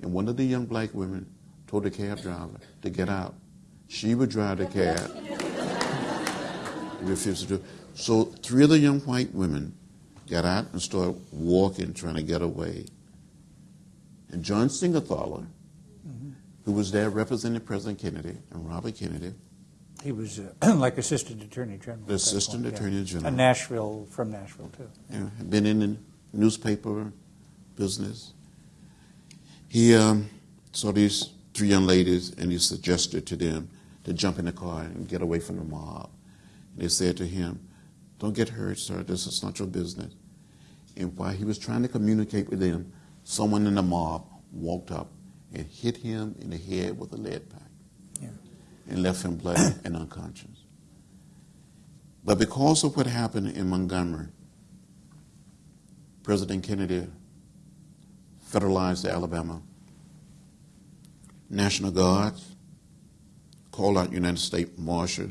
C: And one of the young black women told the cab driver to get out. She would drive the cab. Refused to do. So three of the young white women got out and started walking, trying to get away. And John Siegenthaler, who was there representing President Kennedy and Robert Kennedy,
B: He was uh, like Assistant Attorney General.
C: the Assistant
B: point, yeah.
C: Attorney General.
B: And Nashville, from Nashville, too.
C: had been in the newspaper business. He um, saw these three young ladies and he suggested to them to jump in the car and get away from the mob. And they said to him, Don't get hurt, sir. This is not your business. And while he was trying to communicate with them, someone in the mob walked up and hit him in the head with a lead pipe
B: Yeah.
C: and left him bloody and unconscious. But because of what happened in Montgomery, President Kennedy federalized Alabama. National Guards called out United States Marshal,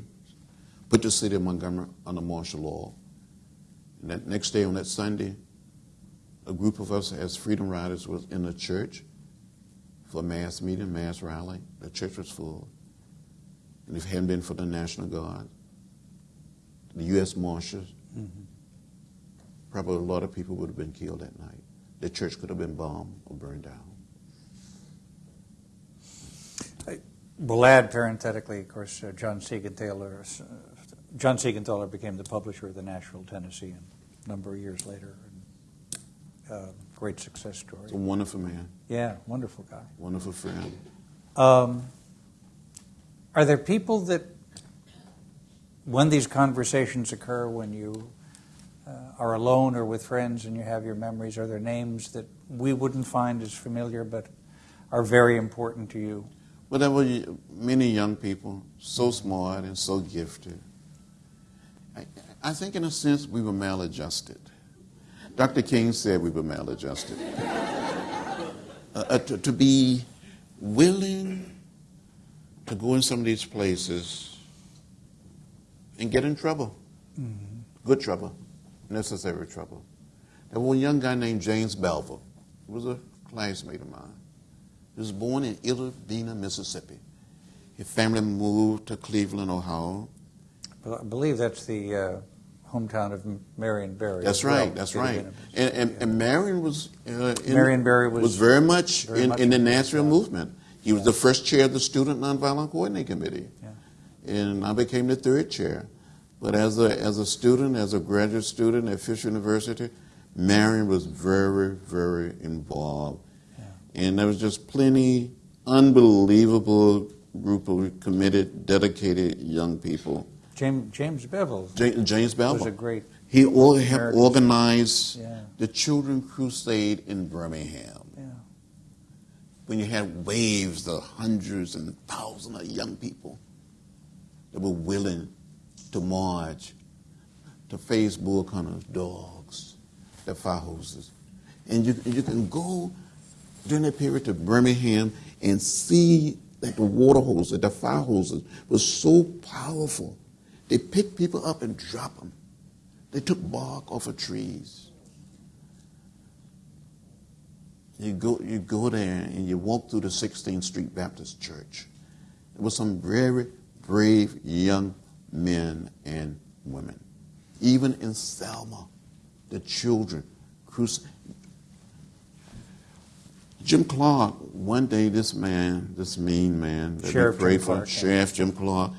C: put the city of Montgomery under martial law. And that next day, on that Sunday, a group of us as Freedom Riders was in the church for a mass meeting, mass rally. The church was full. And if it hadn't been for the National Guard, the U.S. Marshals, probably a lot of people would have been killed that night. The church could have been bombed or burned down.
B: We'll add parenthetically, of course, uh, John Siegenthaler. Uh, John Siegenthaler became the publisher of the Nashville Tennessean a number of years later. And, uh, great success story.
C: It's a wonderful man,
B: Yeah, wonderful guy.
C: wonderful friend.
B: Um, are there people that, when these conversations occur, when you uh, are alone or with friends and you have your memories, are there names that we wouldn't find as familiar but are very important to you?
C: Well, there were many young people, so smart and so gifted. I, I think, in a sense, we were maladjusted. Dr. King said we were maladjusted. uh, uh, to, to be willing to go in some of these places and get in trouble. Good trouble, necessary trouble. There was a young guy named James Bevel. He was a classmate of mine. He was born in Itta Mississippi. His family moved to Cleveland, Ohio.
B: Well, I believe that's the uh, hometown of Marion Barry.
C: That's
B: as well.
C: right. That's right. And, and, and Marion was uh, in,
B: Marion Barry was-
C: very much
B: very
C: in,
B: much
C: in the Nashville
B: yeah.
C: movement. He was the first chair of the Student Nonviolent Coordinating Committee,
B: Yeah.
C: and I became the third chair. But as a as a student, as a graduate student at Fisk University, Marion was very very involved, and there was just plenty unbelievable group of committed, dedicated young people.
B: James, James Bevel
C: Ja- James Bevel.
B: was a great,
C: He all helped
B: American-
C: organize
B: Yeah.
C: the Children Crusade in Birmingham.
B: yeah.
C: When you had waves of hundreds and thousands of young people that were willing to march to face Bull Connor's, dogs, the fire hoses. And you, you can go during that period to Birmingham and see that the water hoses, the fire hoses, was so powerful. They picked people up and dropped them. They took bark off of trees. You go, you go there and you walk through the 16th Street Baptist Church. There was some very brave young men and women. Even in Selma, the children cruci- Jim Clark, one day this man, this mean man that
B: Sheriff
C: we prayed
B: Jim
C: for,
B: Clark.
C: Sheriff Jim Clark,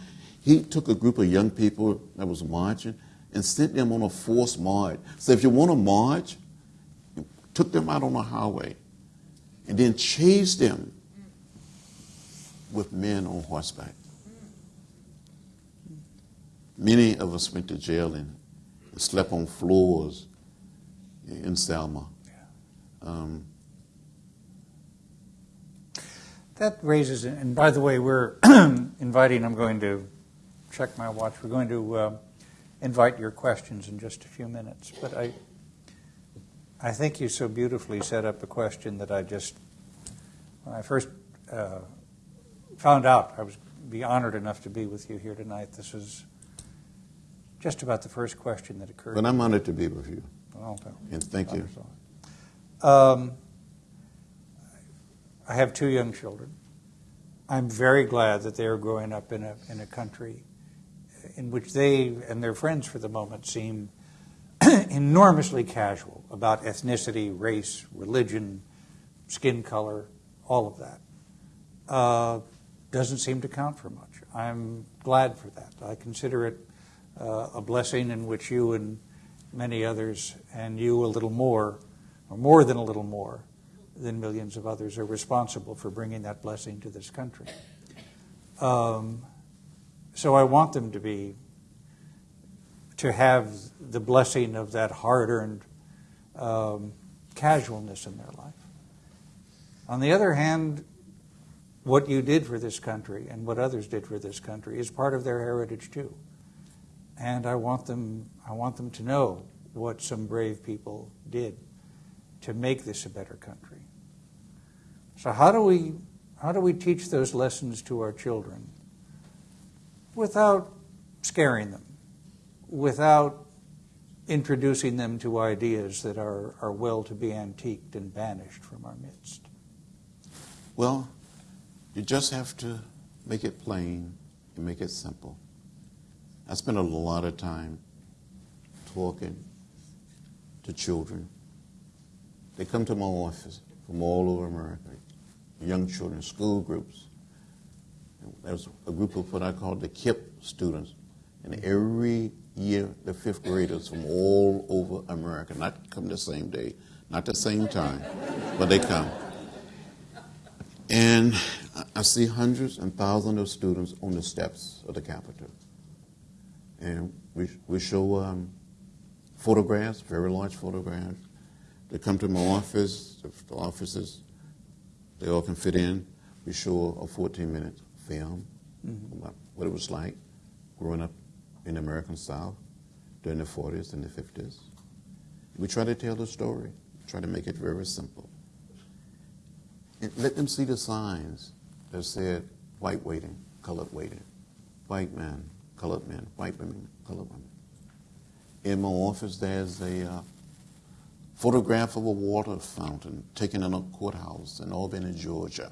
C: he took a group of young people that was marching and sent them on a forced march. So if you want to march, took them out on the highway and then chased them with men on horseback. Many of us went to jail and slept on floors in Selma. Um,
B: That raises, and by the way, we're inviting, I'm going to check my watch, we're going to uh, invite your questions in just a few minutes. But I, I think you so beautifully set up a question that I just, when I first uh, found out I was be honored enough to be with you here tonight, this is just about the first question that occurred.
C: but I'm honored to be with you,
B: Well,
C: and thank you.
B: Um, I have two young children. I'm very glad that they are growing up in a, in a country in which they and their friends, for the moment, seem enormously casual about ethnicity, race, religion, skin color, all of that. Uh, doesn't seem to count for much. I'm glad for that. I consider it uh, a blessing in which you and many others, and you a little more, or more than a little more, than millions of others, are responsible for bringing that blessing to this country. Um, so I want them to be, to have the blessing of that hard earned um, casualness in their life. On the other hand, what you did for this country and what others did for this country is part of their heritage too. And I want them, I want them to know what some brave people did to make this a better country. So how do we how do we teach those lessons to our children without scaring them, without introducing them to ideas that are, are well to be antiqued and banished from our midst?
C: Well, you just have to make it plain and make it simple. I spend a lot of time talking to children. They come to my office from all over America, young children, school groups. There's a group of what I call the KIPP students. And every year, the fifth graders from all over America, not come the same day, not the same time, but they come. And I- see hundreds and thousands of students on the steps of the Capitol. And we, we show um, photographs, very large photographs. They come to my office, the, the offices, they all can fit in. We show a 14 minute film about what it was like growing up in the American South during the 40s and the 50s. We try to tell the story, try to make it very simple. And let them see the signs that said white waiting, colored waiting, white man, colored men, white women, colored women. In my office, there's a uh, photograph of a water fountain taken in a courthouse in Albany, Georgia,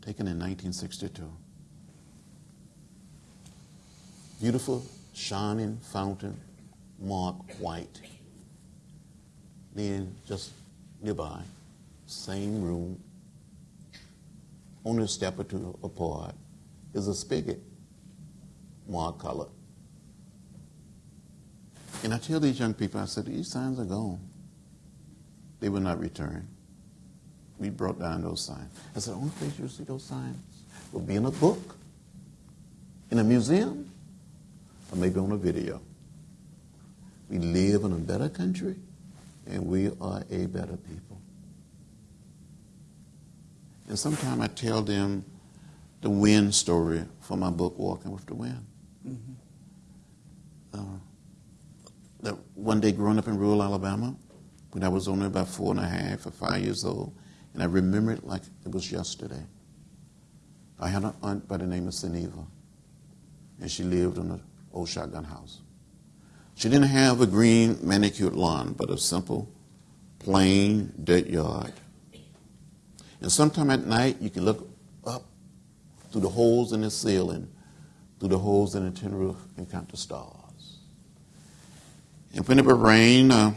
C: taken in 1962. Beautiful, shining fountain, marked white. Then, just nearby, same room, only a step or two apart, is a spigot, marked color. And I tell these young people, I said, these signs are gone. They will not return. We brought down those signs. I said, the only place you'll see those signs will be in a book, in a museum, or maybe on a video. We live in a better country, and we are a better people. And sometimes I tell them the wind story from my book, Walking with the Wind. Uh, that one day growing up in rural Alabama, when I was only about four and a half or five years old, and I remember it like it was yesterday. I had an aunt by the name of Seneva, and she lived in an old shotgun house. She didn't have a green manicured lawn, but a simple, plain dirt yard. And sometime at night, you can look up through the holes in the ceiling through the holes in the tin roof and count the stars. And when it would rain, uh,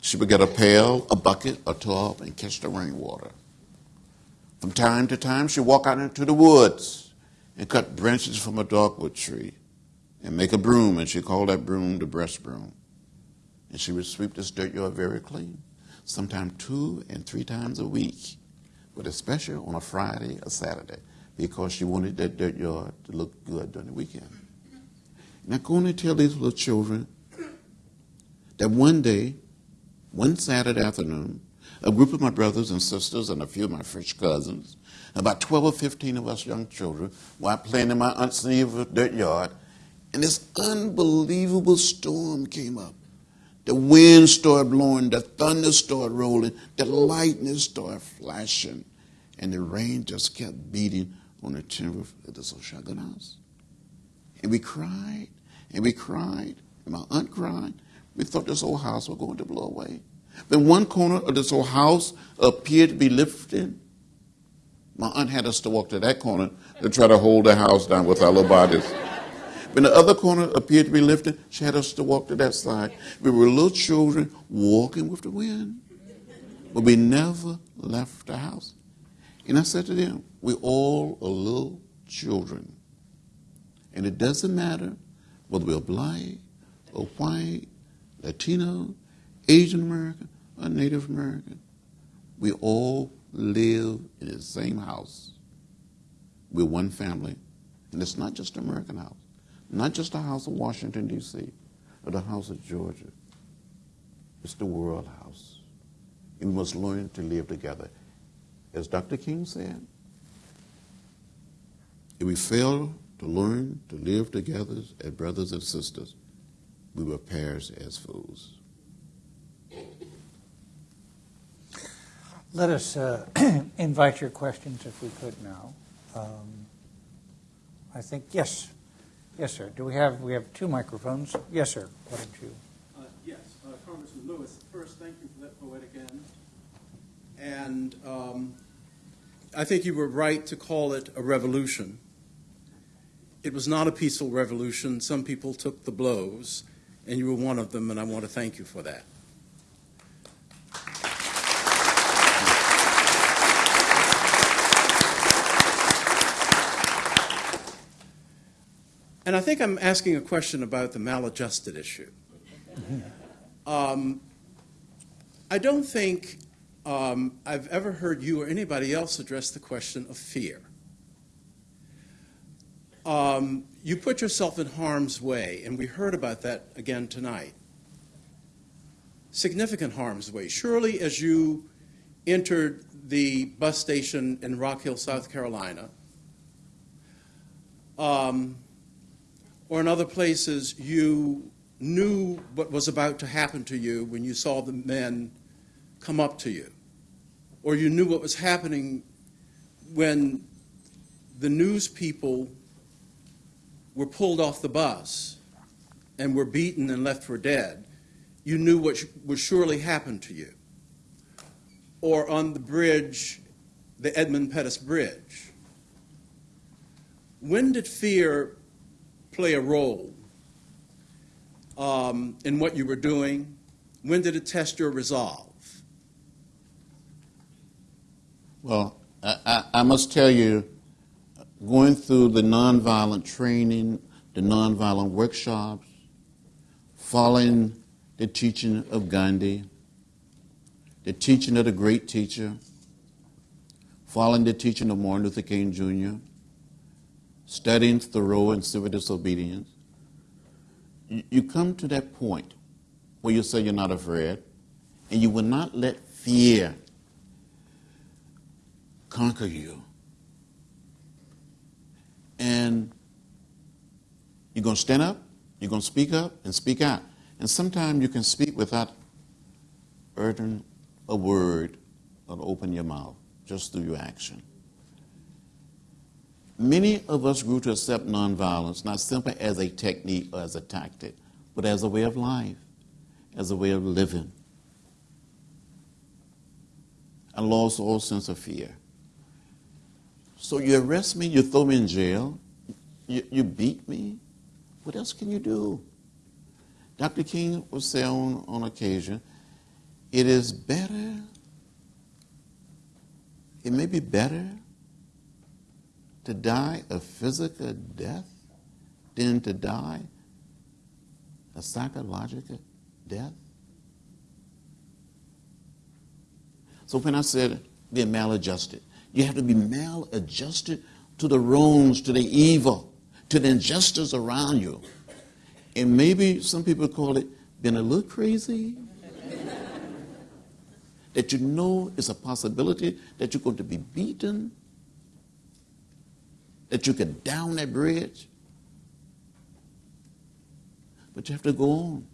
C: she would get a pail, a bucket, a tub, and catch the rainwater. From time to time, she'd walk out into the woods and cut branches from a dogwood tree and make a broom, and she called that broom the breast broom. And she would sweep this dirt yard very clean, sometimes two and three times a week, but especially on a Friday or Saturday, because she wanted that dirt yard to look good during the weekend. Now, I'm going to tell these little children that one day, one Saturday afternoon, a group of my brothers and sisters and a few of my French cousins, about 12 or 15 of us young children, were playing in my aunt's dirt yard, and this unbelievable storm came up. The wind started blowing, the thunder started rolling, the lightning started flashing, and the rain just kept beating on the roof of old shotgun house. And we cried, and we cried, and my aunt cried. We thought this old house was going to blow away. Then one corner of this old house appeared to be lifted. My aunt had us to walk to that corner to try to hold the house down with our little bodies. When the other corner appeared to be lifted, she had us to walk to that side. We were little children walking with the wind, but we never left the house. And I said to them, we all are little children. And it doesn't matter whether we're black or white, Latino, Asian American, or Native American. We all live in the same house. We're one family. And it's not just an American house, not just the house of Washington, D.C., or the house of Georgia. It's the world house. And we must learn to live together. As Dr. King said, if we fail to learn to live together as brothers and sisters, we will perish as fools.
B: Let us uh, invite your questions if we could now. Um, I think, yes. Yes, sir. Do we have, we have two microphones? Yes, sir. Why don't you?
D: Uh, Yes, uh, Congressman Lewis, first, thank you for that poetic end. And um, I think you were right to call it a revolution. It was not a peaceful revolution. Some people took the blows, and you were one of them, and I want to thank you for that. And I think I'm asking a question about the maladjusted issue. Um, I don't think um, I've ever heard you or anybody else address the question of fear. Um, you put yourself in harm's way, and we heard about that again tonight. Significant harm's way. Surely, as you entered the bus station in Rock Hill, South Carolina, um, or in other places, you knew what was about to happen to you when you saw the men come up to you, or you knew what was happening when the news people were pulled off the bus and were beaten and left for dead, you knew what would surely happen to you. Or on the bridge, the Edmund Pettus Bridge. When did fear play a role um, in what you were doing? When did it test your resolve?
C: Well, I, I, I must tell you, going through the nonviolent training, the nonviolent workshops, following the teaching of Gandhi, the teaching of the great teacher, following the teaching of Martin Luther King Jr., studying Thoreau and civil disobedience, you, you come to that point where you say you're not afraid, and you will not let fear conquer you. And you're going to stand up, you're going to speak up and speak out. And sometimes you can speak without uttering a word or open your mouth, just through your action. Many of us grew to accept nonviolence not simply as a technique or as a tactic, but as a way of life, as a way of living. I lost all sense of fear. So you arrest me, you throw me in jail, You, you beat me? What else can you do? Dr. King would say on, on occasion, it is better, it may be better to die a physical death than to die a psychological death. So when I said be maladjusted, you have to be maladjusted to the wrongs, to the evil, to the injustice around you. And maybe some people call it being a little crazy. that you know it's a possibility that you're going to be beaten, that you could down that bridge. But you have to go on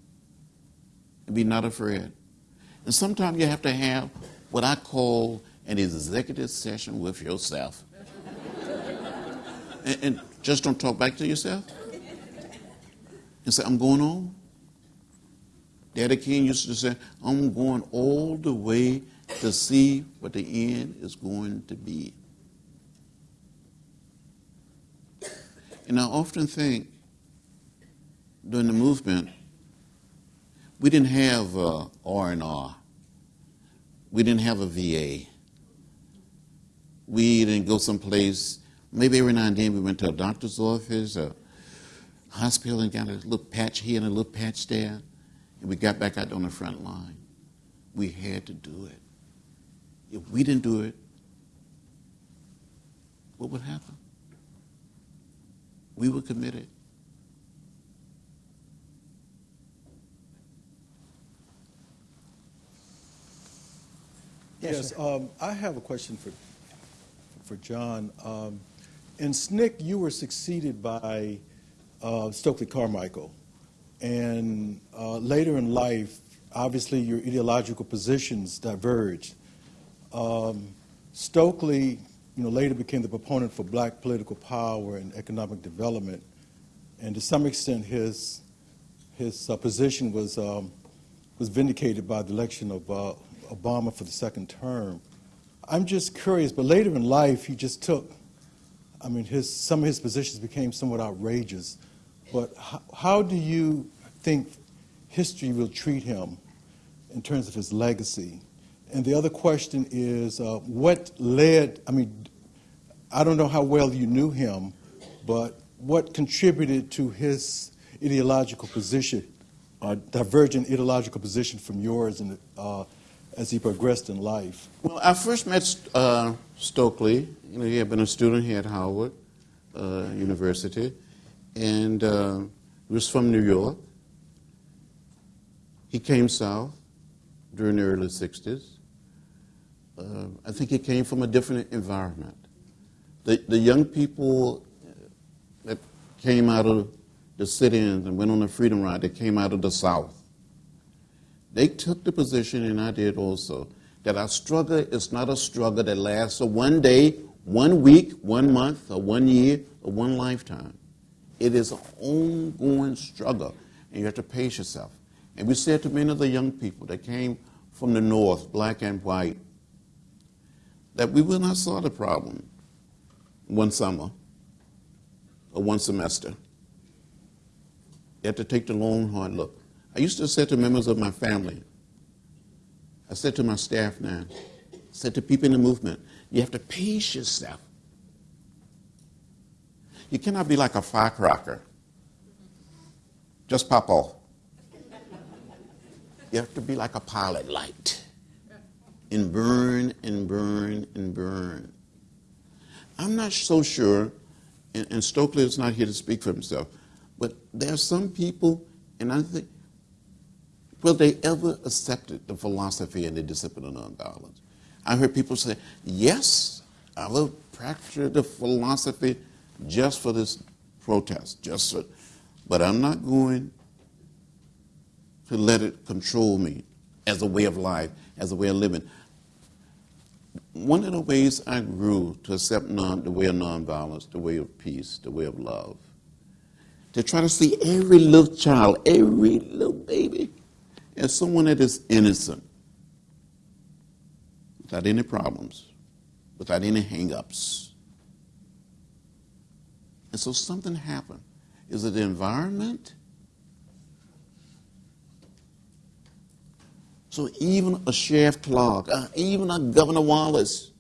C: and be not afraid. And sometimes you have to have what I call an executive session with yourself. and, and just don't talk back to yourself and say, I'm going on. Daddy King used to say, I'm going all the way to see what the end is going to be. And I often think during the movement, we didn't have uh, R&R. We didn't have a VA. We didn't go someplace. Maybe every now and then we went to a doctor's office, a hospital, and got a little patch here and a little patch there, and we got back out on the front line. We had to do it. If we didn't do it, what would happen? We were committed.
B: Yes,
E: Yes, um, I have a question for, for John. Um, in SNCC, you were succeeded by uh, Stokely Carmichael. And uh, later in life, obviously your ideological positions diverged. Um, Stokely, you know, later became the proponent for black political power and economic development. And to some extent, his, his uh, position was, um, was vindicated by the election of uh, Obama for the second term. I'm just curious, but later in life, he just took, I mean, his, some of his positions became somewhat outrageous. But how, how do you think history will treat him in terms of his legacy? And the other question is, uh, what led, I mean, I don't know how well you knew him, but what contributed to his ideological position, uh, divergent ideological position from yours in, uh, as he progressed in life?
C: Well, I first met uh, Stokely. You know, he had been a student here at Howard uh, University, and uh, he was from New York. He came south during the early 60s. Uh, I think he came from a different environment. The, the young people that came out of the sit-ins and went on the freedom ride, that came out of the South, they took the position, and I did also, that our struggle is not a struggle that lasts for one day, one week, one month, or one year, or one lifetime. It is an ongoing struggle, and you have to pace yourself. And we said to many of the young people that came from the North, black and white, that we will not solve the problem one summer or one semester. You have to take the long, hard look. I used to say to members of my family, I said to my staff now, I said to people in the movement, you have to pace yourself. You cannot be like a firecracker. Just pop off. You have to be like a pilot light and burn and burn and burn. I'm not so sure, and, and Stokely is not here to speak for himself, but there are some people, and I think, will they ever accept the philosophy and the discipline of nonviolence? I heard people say, yes, I will practice the philosophy just for this protest, just for, but I'm not going to let it control me as a way of life, as a way of living. One of the ways I grew to accept non, the way of nonviolence, the way of peace, the way of love, to try to see every little child, every little baby, as someone that is innocent, without any problems, without any hang-ups. And so something happened. Is it the environment? So even a Sheriff Clark, uh, even a Governor Wallace,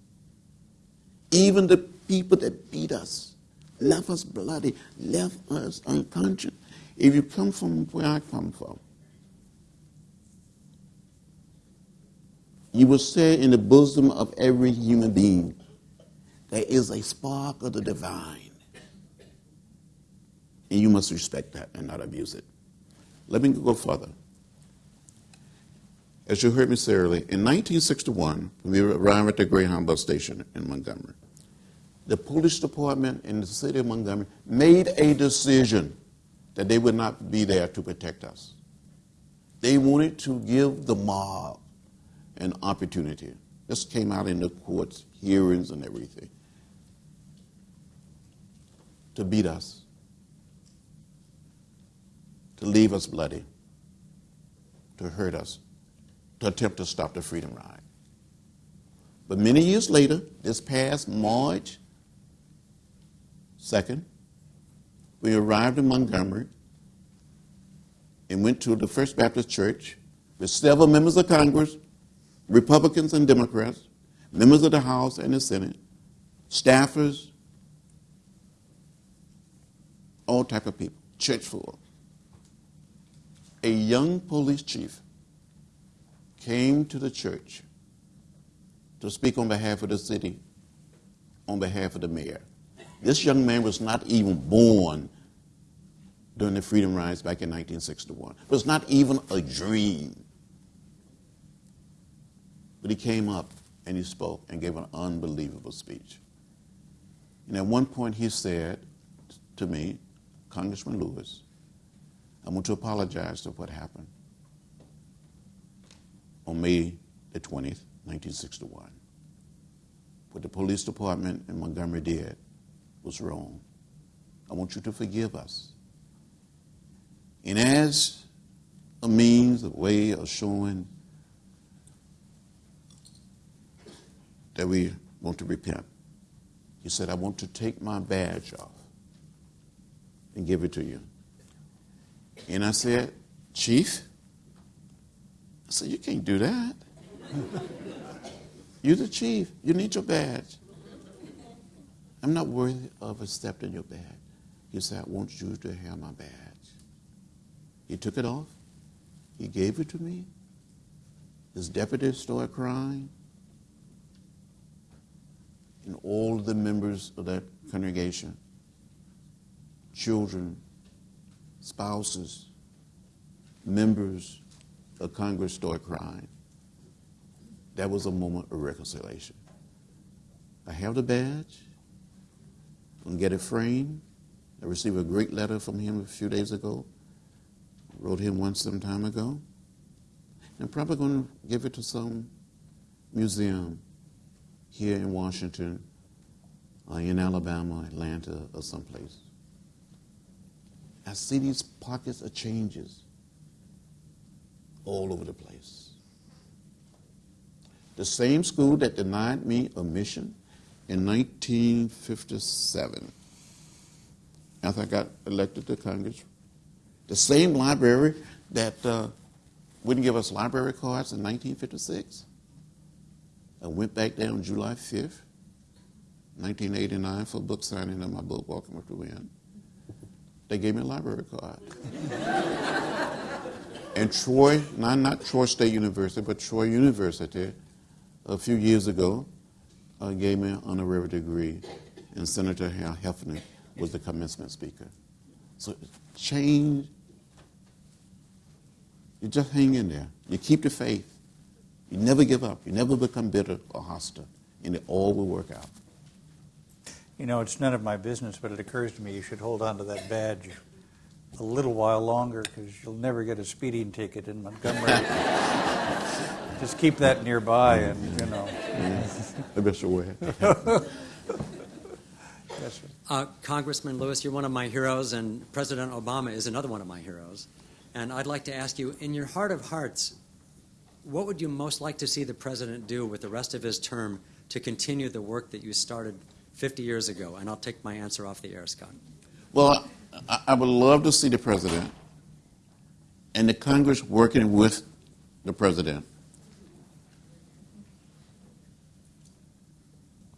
C: even the people that beat us, left us bloody, left us unconscious. If you come from where I come from, you will say in the bosom of every human being, there is a spark of the divine. And you must respect that and not abuse it. Let me go further. As you heard me say earlier, in 1961, when we arrived at the Greyhound bus station in Montgomery, the police department in the city of Montgomery made a decision that they would not be there to protect us. They wanted to give the mob an opportunity. This came out in the courts, hearings, and everything. To beat us, to leave us bloody, to hurt us, to attempt to stop the Freedom Ride. But many years later, this past March 2nd, we arrived in Montgomery and went to the First Baptist Church with several members of Congress, Republicans and Democrats, members of the House and the Senate, staffers, all type of people, church full. A young police chief came to the church to speak on behalf of the city, on behalf of the mayor. This young man was not even born during the freedom rides back in 1961. It was not even a dream. But he came up and he spoke and gave an unbelievable speech. And at one point he said to me, Congressman Lewis, I want to apologize for what happened on May the 20th, 1961. What the police department in Montgomery did was wrong. I want you to forgive us. And as a means, a way of showing that we want to repent, he said, I want to take my badge off and give it to you. And I said, Chief, I said, You can't do that. You're the chief. You need your badge. I'm not worthy of accepting your badge. He said, I want you to have my badge. He took it off. He gave it to me. His deputy started crying. And all the members of that congregation, children, spouses, members of Congress started crying. That was a moment of reconciliation. I have the badge. I'm going to get it framed. I received a great letter from him a few days ago. Wrote him one some time ago. I'm probably going to give it to some museum here in Washington, uh, in Alabama, Atlanta, or someplace. I see these pockets of changes all over the place. The same school that denied me admission in 1957, after I got elected to Congress, the same library that uh, wouldn't give us library cards in 1956. I went back there on July 5th, 1989, for a book signing of my book, Walking with the Wind. They gave me a library card. and Troy, not, not Troy State University, but Troy University, a few years ago, uh, gave me an honorary degree, and Senator Hal Hefner was the commencement speaker. So change, you just hang in there. You keep the faith. You never give up. You never become bitter or hostile, and it all will work out.
B: You know, it's none of my business, but it occurs to me you should hold on to that badge a little while longer because you'll never get a speeding ticket in Montgomery. Just keep that nearby and, you know.
C: The best way.
B: Yes, sir.
F: Uh, Congressman Lewis, you're one of my heroes, and President Obama is another one of my heroes. And I'd like to ask you, in your heart of hearts, what would you most like to see the president do with the rest of his term to continue the work that you started 50 years ago? And I'll take my answer off the air, Scott.
C: Well, I, I would love to see the president and the Congress working with the president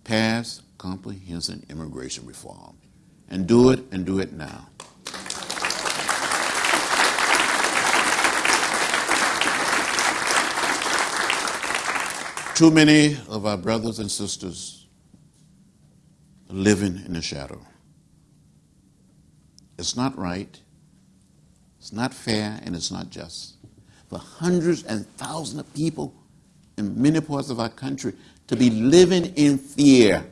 C: pass comprehensive immigration reform and do it and do it now. Too many of our brothers and sisters are living in the shadow. It's not right, it's not fair, and it's not just. For hundreds and thousands of people in many parts of our country to be living in fear.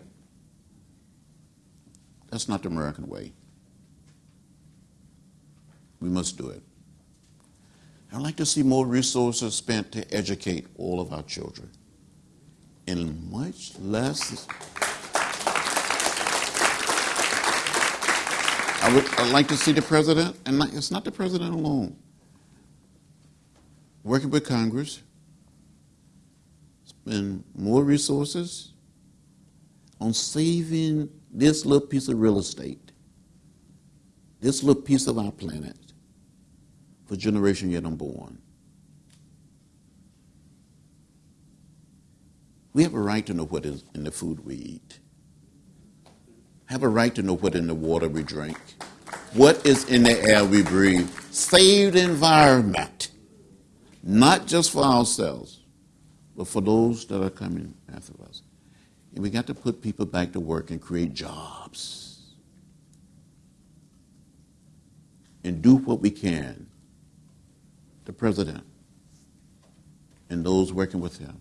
C: That's not the American way. We must do it. I'd like to see more resources spent to educate all of our children. And much less. I would I'd like to see the president, and it's not the president alone, working with Congress, spend more resources on saving this little piece of real estate, this little piece of our planet, for generation yet unborn. We have a right to know what is in the food we eat. Have a right to know what in the water we drink. What is in the air we breathe. Save the environment. Not just for ourselves, but for those that are coming after us. And we got to put people back to work and create jobs. And do what we can. The president and those working with him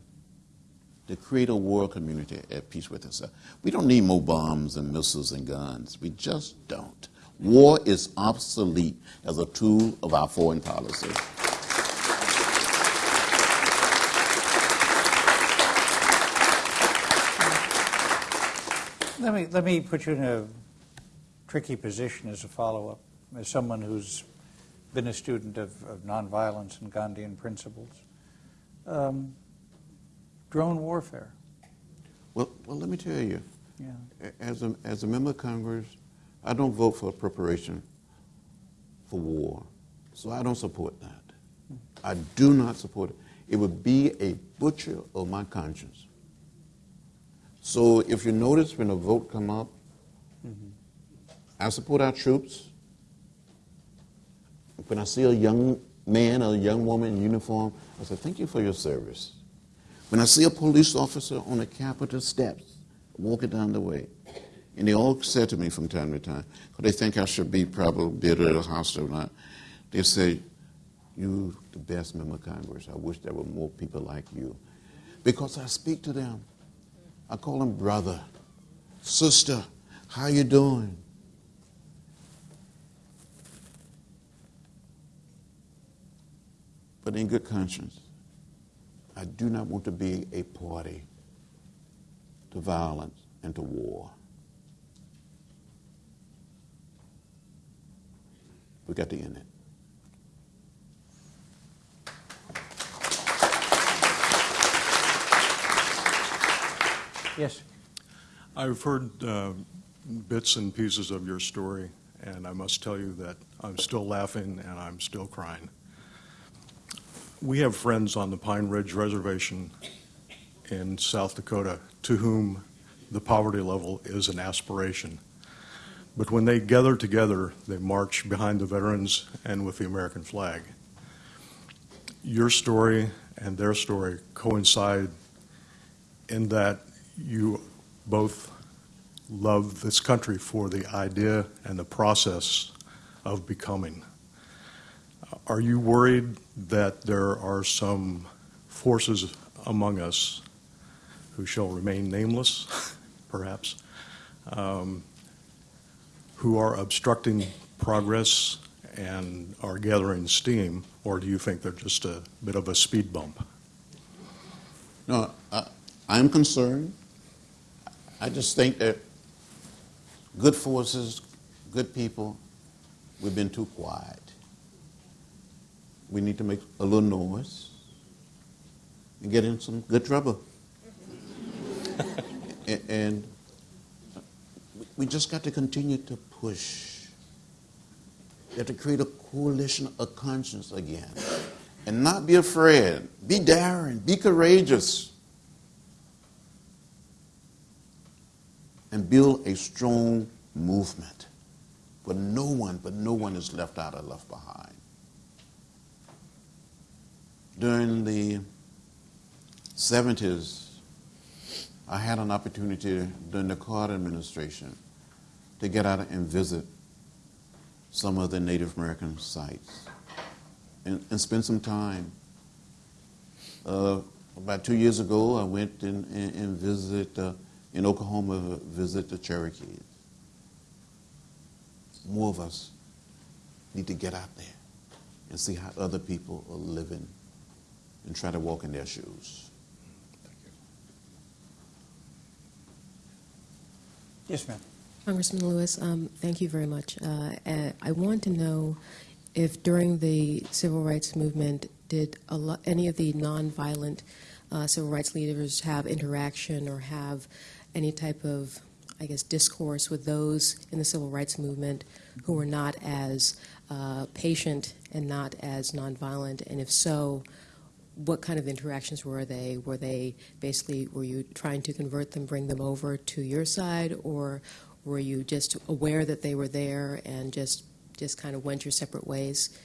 C: to create a world community at peace with itself. We don't need more bombs and missiles and guns. We just don't. War is obsolete as a tool of our foreign policy.
B: Let me, let me put you in a tricky position as a follow-up, as someone who's been a student of, of nonviolence and Gandhian principles. Um, drone warfare,
C: Well, well, let me tell you,
B: yeah.
C: as a, as a member of Congress, I don't vote for preparation for war. So I don't support that. Hmm. I do not support it. It would be a butcher of my conscience. So if you notice when a vote come up, mm-hmm. I support our troops. When I see a young man or a young woman in uniform, I say, thank you for your service. When I see a police officer on the Capitol steps walking down the way, and they all say to me from time to time, because they think I should be probably bitter or hostile or not, they say, you the best member of Congress. I wish there were more people like you. Because I speak to them. I call them brother, sister, how you doing? But in good conscience, I do not want to be a party to violence and to war. We got to end it.
B: Yes,
G: I've heard uh, bits and pieces of your story, and I must tell you that I'm still laughing and I'm still crying. We have friends on the Pine Ridge Reservation in South Dakota to whom the poverty level is an aspiration. But when they gather together, they march behind the veterans and with the American flag. Your story and their story coincide in that you both love this country for the idea and the process of becoming. Are you worried that there are some forces among us who shall remain nameless, perhaps, um, who are obstructing progress and are gathering steam, or do you think they're just a bit of a speed bump?
C: No, I, I'm concerned. I just think that good forces, good people, we've been too quiet. We need to make a little noise and get in some good trouble. And we just got to continue to push We have to create a coalition of conscience again. And not be afraid. Be daring. Be courageous. And build a strong movement where no one, but no one is left out or left behind. During the 70s, I had an opportunity during the Carter administration to get out and visit some of the Native American sites and, and spend some time. Uh, about two years ago, I went and, and, and visited uh, in Oklahoma, visit the Cherokees. More of us need to get out there and see how other people are living and try to walk in their shoes.
B: Yes, ma'am.
H: Congressman Lewis, um, thank you very much. Uh, uh, I want to know if during the civil rights movement, did a lo- any of the nonviolent uh, civil rights leaders have interaction or have any type of, I guess, discourse with those in the civil rights movement who were not as uh, patient and not as nonviolent? And if so, what kind of interactions were they? Were they basically, were you trying to convert them, bring them over to your side, or were you just aware that they were there and just, just kind of went your separate ways?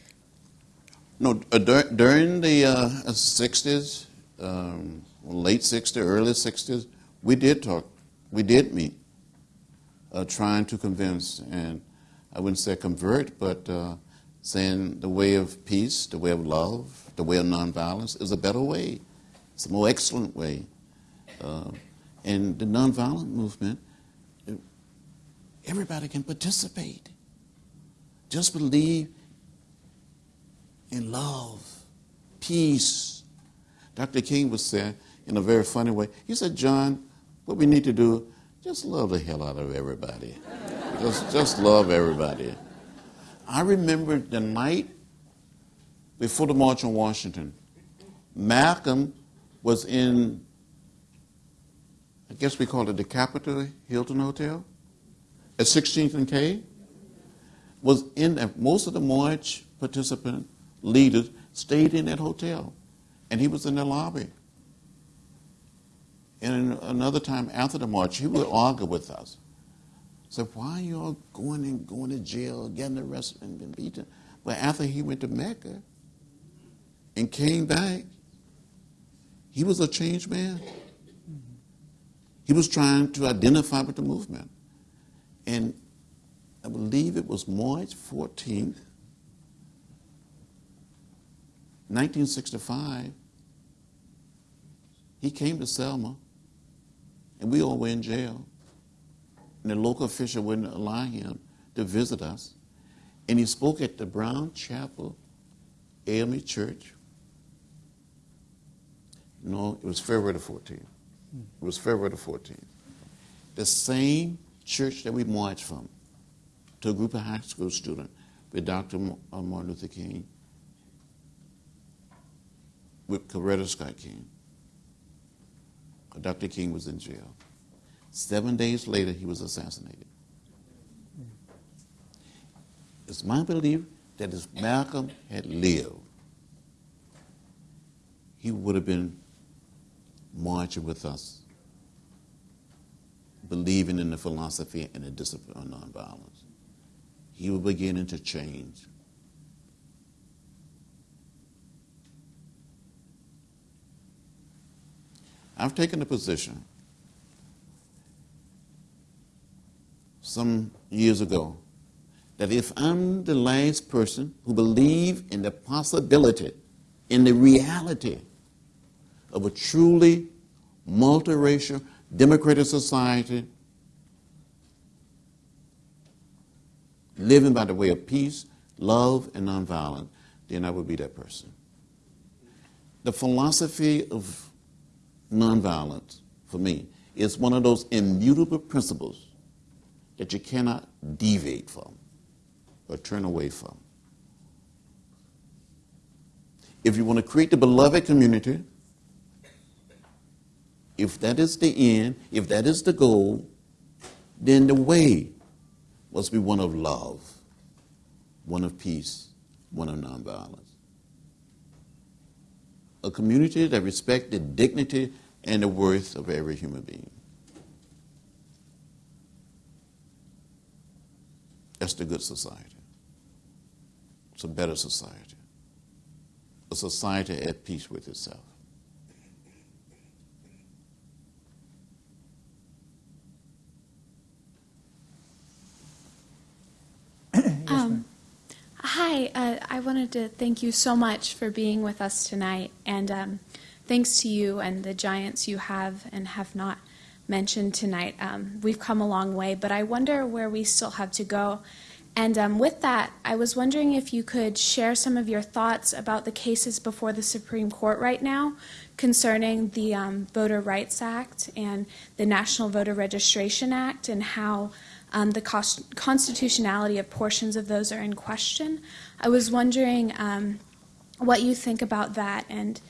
C: No, uh, dur- during the uh, 60s, um, late 60s, early 60s, we did talk, we did meet, uh, trying to convince, and I wouldn't say convert, but uh, saying the way of peace, the way of love, the way of nonviolence is a better way. It's a more excellent way. Uh, and the nonviolent movement, everybody can participate. Just believe in love, peace. Dr. King was saying in a very funny way, he said, John, what we need to do, just love the hell out of everybody. just, just love everybody. I remember the night before the March on Washington, Malcolm was in, I guess we call it the Capitol Hilton Hotel at 16th and K. Was in there. Most of the march participant leaders stayed in that hotel, and he was in the lobby. And another time after the march, he would argue with us. So why are you all going and going to jail, getting arrested and being beaten? But after he went to Mecca and came back, he was a changed man. He was trying to identify with the movement. And I believe it was March 14th, 1965. He came to Selma, and we all were in jail. And the local official wouldn't allow him to visit us. And he spoke at the Brown Chapel AME Church. No, it was February the 14th. It was February the 14th. The same church that we marched from to a group of high school students with Dr. Uh, Martin Luther King, with Coretta Scott King. Dr. King was in jail. Seven days later, he was assassinated. It's my belief that if Malcolm had lived, he would have been marching with us, believing in the philosophy and the discipline of nonviolence. He was beginning to change. I've taken a position some years ago that if I'm the last person who believe in the possibility, in the reality of a truly multiracial democratic society living by the way of peace, love, and nonviolence, then I would be that person. The philosophy of nonviolence, for me, is one of those immutable principles that you cannot deviate from or turn away from. If you want to create the beloved community, if that is the end, if that is the goal, then the way must be one of love, one of peace, one of nonviolence. A community that respects the dignity and the worth of every human being. That's the good society. It's a better society. A society at peace with itself.
I: Um, hi, uh, I wanted to thank you so much for being with us tonight, and um, thanks to you and the giants you have and have not mentioned tonight. Um, we've come a long way, but I wonder where we still have to go. And um, with that, I was wondering if you could share some of your thoughts about the cases before the Supreme Court right now concerning the um, Voter Rights Act and the National Voter Registration Act and how um, the cost- constitutionality of portions of those are in question. I was wondering um, what you think about that and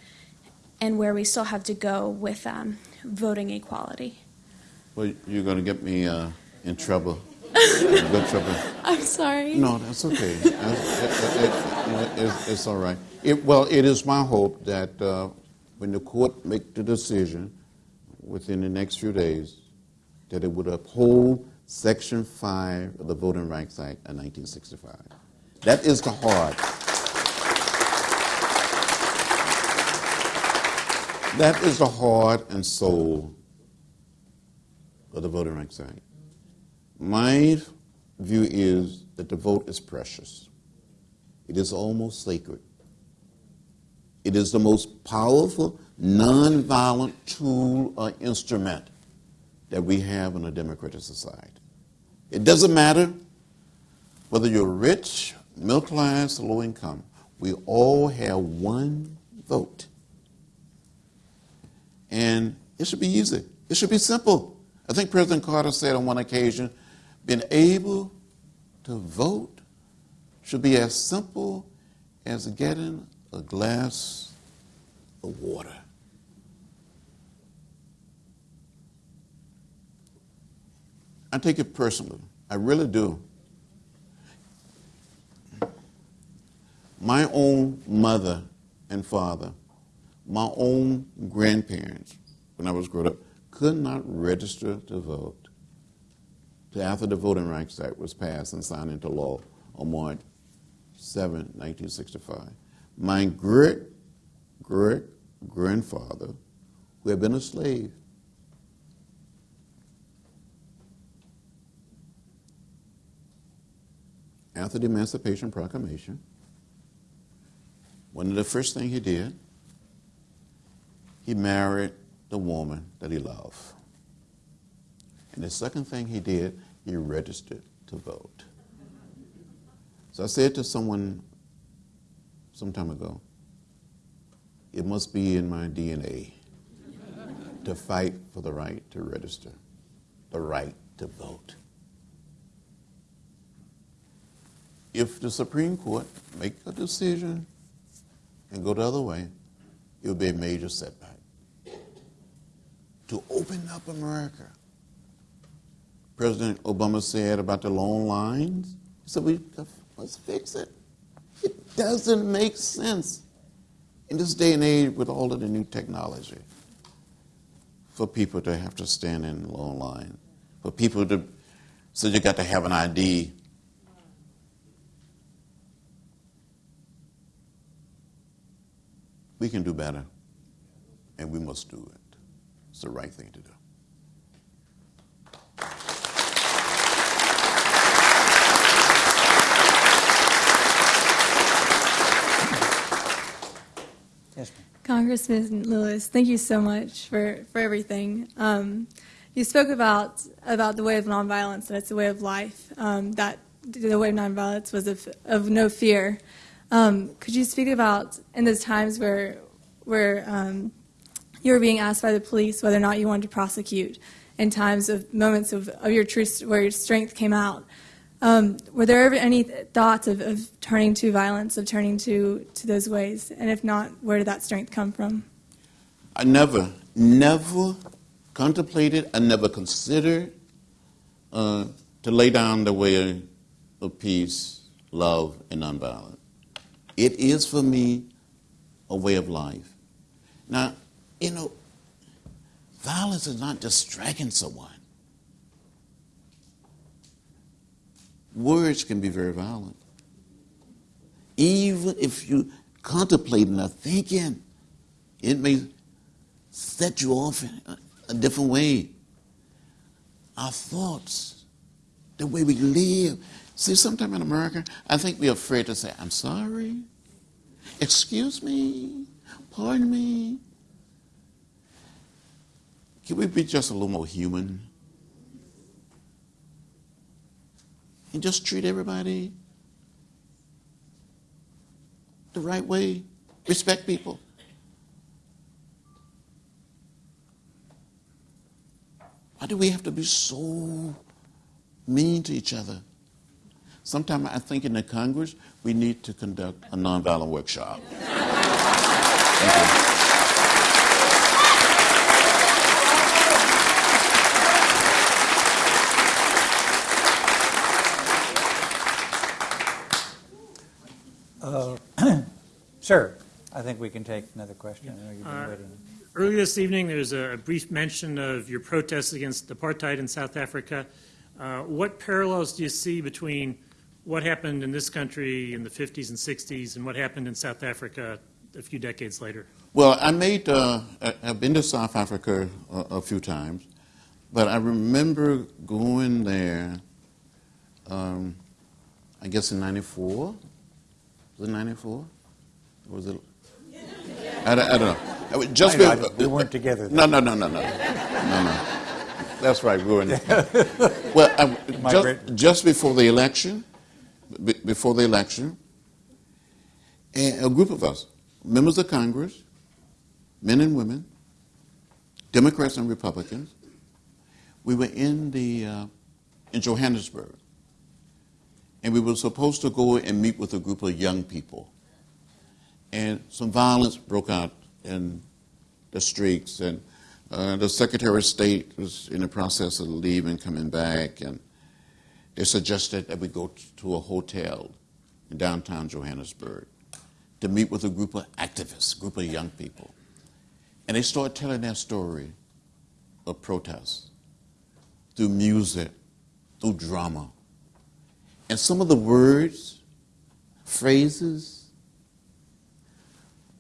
I: and where we still have to go with um, voting equality.
C: Well, you're going to get me uh, in trouble. good trouble.
I: I'm sorry.
C: No, that's okay. That's- it- it- it's, it's all right. It, well, it is my hope that uh, when the court make the decision within the next few days, that it would uphold Section 5 of the Voting Rights Act of 1965. That is the heart. That is the heart and soul of the Voting Rights Act. My view is that the vote is precious. It is almost sacred. It is the most powerful, nonviolent tool or instrument that we have in a democratic society. It doesn't matter whether you're rich, middle class, or low income, we all have one vote. And it should be easy, it should be simple. I think President Carter said on one occasion, being able to vote should be as simple as getting a glass of water. I take it personally. I really do. My own mother and father, my own grandparents, when I was growing up, could not register to vote till after the Voting Rights Act was passed and signed into law on March 7, 1965. My great great grandfather, who had been a slave, after the Emancipation Proclamation, one of the first things he did, he married the woman that he loved. And the second thing he did, he registered to vote. So I said to someone some time ago, it must be in my DNA to fight for the right to register, the right to vote. If the Supreme Court make a decision and go the other way, it would be a major setback. To open up America. President Obama said about the long lines, he said, we let's fix it. It doesn't make sense in this day and age with all of the new technology for people to have to stand in long line, for people to, so you got to have an ID. We can do better, and we must do it. It's the right thing to do.
B: Yes, ma'am.
J: Congressman Lewis, thank you so much for, for everything. Um, you spoke about about the way of nonviolence, and it's a way of life. Um, that the way of nonviolence was of, of no fear. Um, could you speak about in those times where where um, you were being asked by the police whether or not you wanted to prosecute, in times of moments of, of your truth where your strength came out? Um, were there ever any thoughts of, of turning to violence, of turning to, to those ways? And if not, where did that strength come from?
C: I never, never contemplated, I never considered uh, to lay down the way of peace love, and nonviolence. It is for me a way of life. Now, you know, violence is not just striking someone. Words can be very violent. Even if you contemplating or thinking, it may set you off in a, a different way. Our thoughts, the way we live. See, sometimes in America, I think we're afraid to say, I'm sorry, excuse me, pardon me. Can we be just a little more human? And just treat everybody the right way, respect people. Why do we have to be so mean to each other? Sometimes I think in the Congress we need to conduct a nonviolent workshop. Thank you.
B: Uh, Sir, I think we can take another question. I know you've been
K: Uh,
B: waiting.
K: Earlier this evening, there was a brief mention of your protests against apartheid in South Africa. Uh, What parallels do you see between what happened in this country in the 50s and 60s and what happened in South Africa a few decades later?
C: Well, I made, uh, I- I've been to South Africa a, a few times, but I remember going there, um, I guess in 94. Was it 94? Was it? I, don't- I don't know. I was Just
B: know,
C: be-
B: we weren't together
C: No, no, no, no, no. No, no. That's right, we were in. Well, I, just, just before the election, be- before the election, and a group of us, members of Congress, men and women, Democrats and Republicans, we were in the uh, in Johannesburg, and we were supposed to go and meet with a group of young people, and some violence broke out in the streets, and uh, the Secretary of State was in the process of leaving, coming back, and they suggested that we go to a hotel in downtown Johannesburg to meet with a group of activists, a group of young people. And they started telling their story of protest through music, through drama. And some of the words, phrases,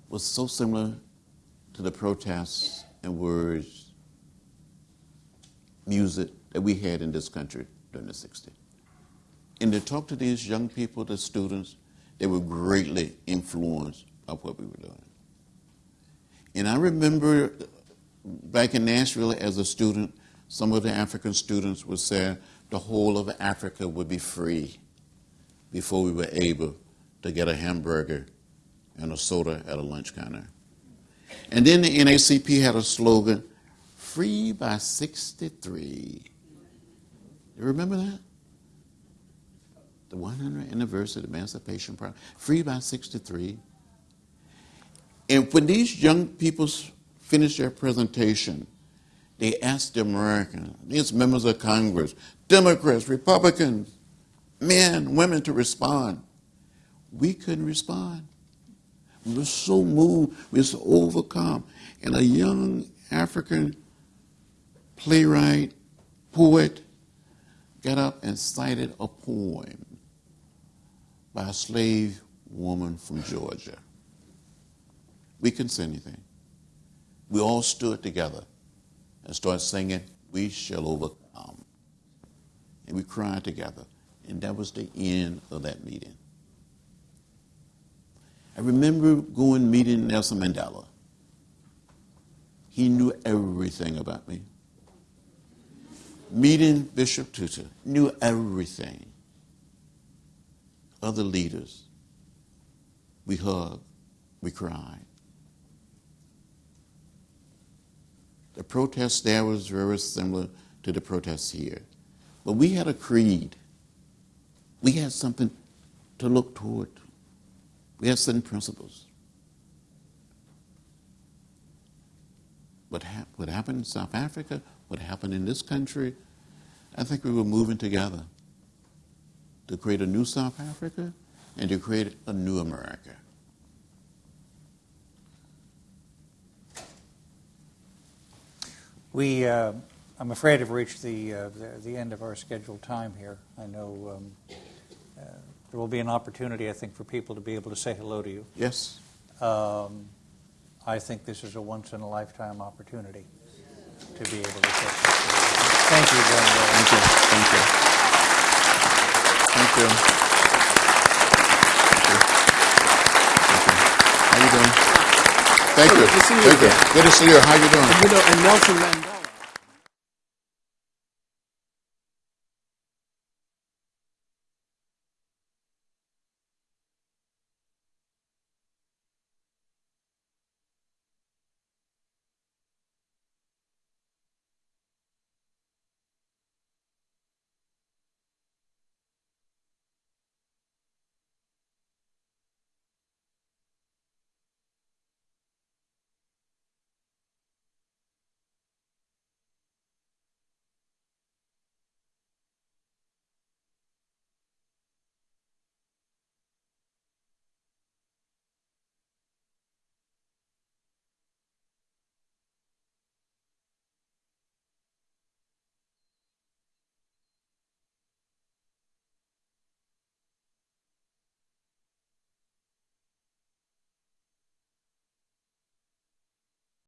C: was so similar to the protests and words, music that we had in this country during the 60s. And to talk to these young people, the students, they were greatly influenced by what we were doing. And I remember back in Nashville as a student, some of the African students would say the whole of Africa would be free before we were able to get a hamburger and a soda at a lunch counter. And then the NAACP had a slogan, free by 63. You remember that? The 100th anniversary of the Emancipation Party, free by 63. And when these young people finished their presentation, they asked the Americans, these members of Congress, Democrats, Republicans, men, women to respond. We couldn't respond. We were so moved, we were so overcome. And a young African playwright, poet, got up and cited a poem by a slave woman from Georgia. We couldn't say anything. We all stood together and started singing, We Shall Overcome. And we cried together. And that was the end of that meeting. I remember going meeting Nelson Mandela. He knew everything about me. Meeting Bishop Tutu, knew everything. Other leaders, we hugged, we cried. The protest there was very similar to the protests here. But we had a creed. We had something to look toward. We had certain principles. What, hap- what happened in South Africa, what happened in this country, I think we were moving together to create a new South Africa and to create a new America.
B: We, uh, I'm afraid, have reached the, uh, the, the end of our scheduled time here. I know um, uh, there will be an opportunity, I think, for people to be able to say hello to you.
C: Yes?
B: Um, I think this is a once-in-a-lifetime opportunity to be able to say Thank you, John.
C: Thank you. Thank you. Thank you. Thank you. How you doing? Thank you.
D: Good to see you
C: Thank you. Good to see you. How you doing?
D: You know, and Nelson Mandela.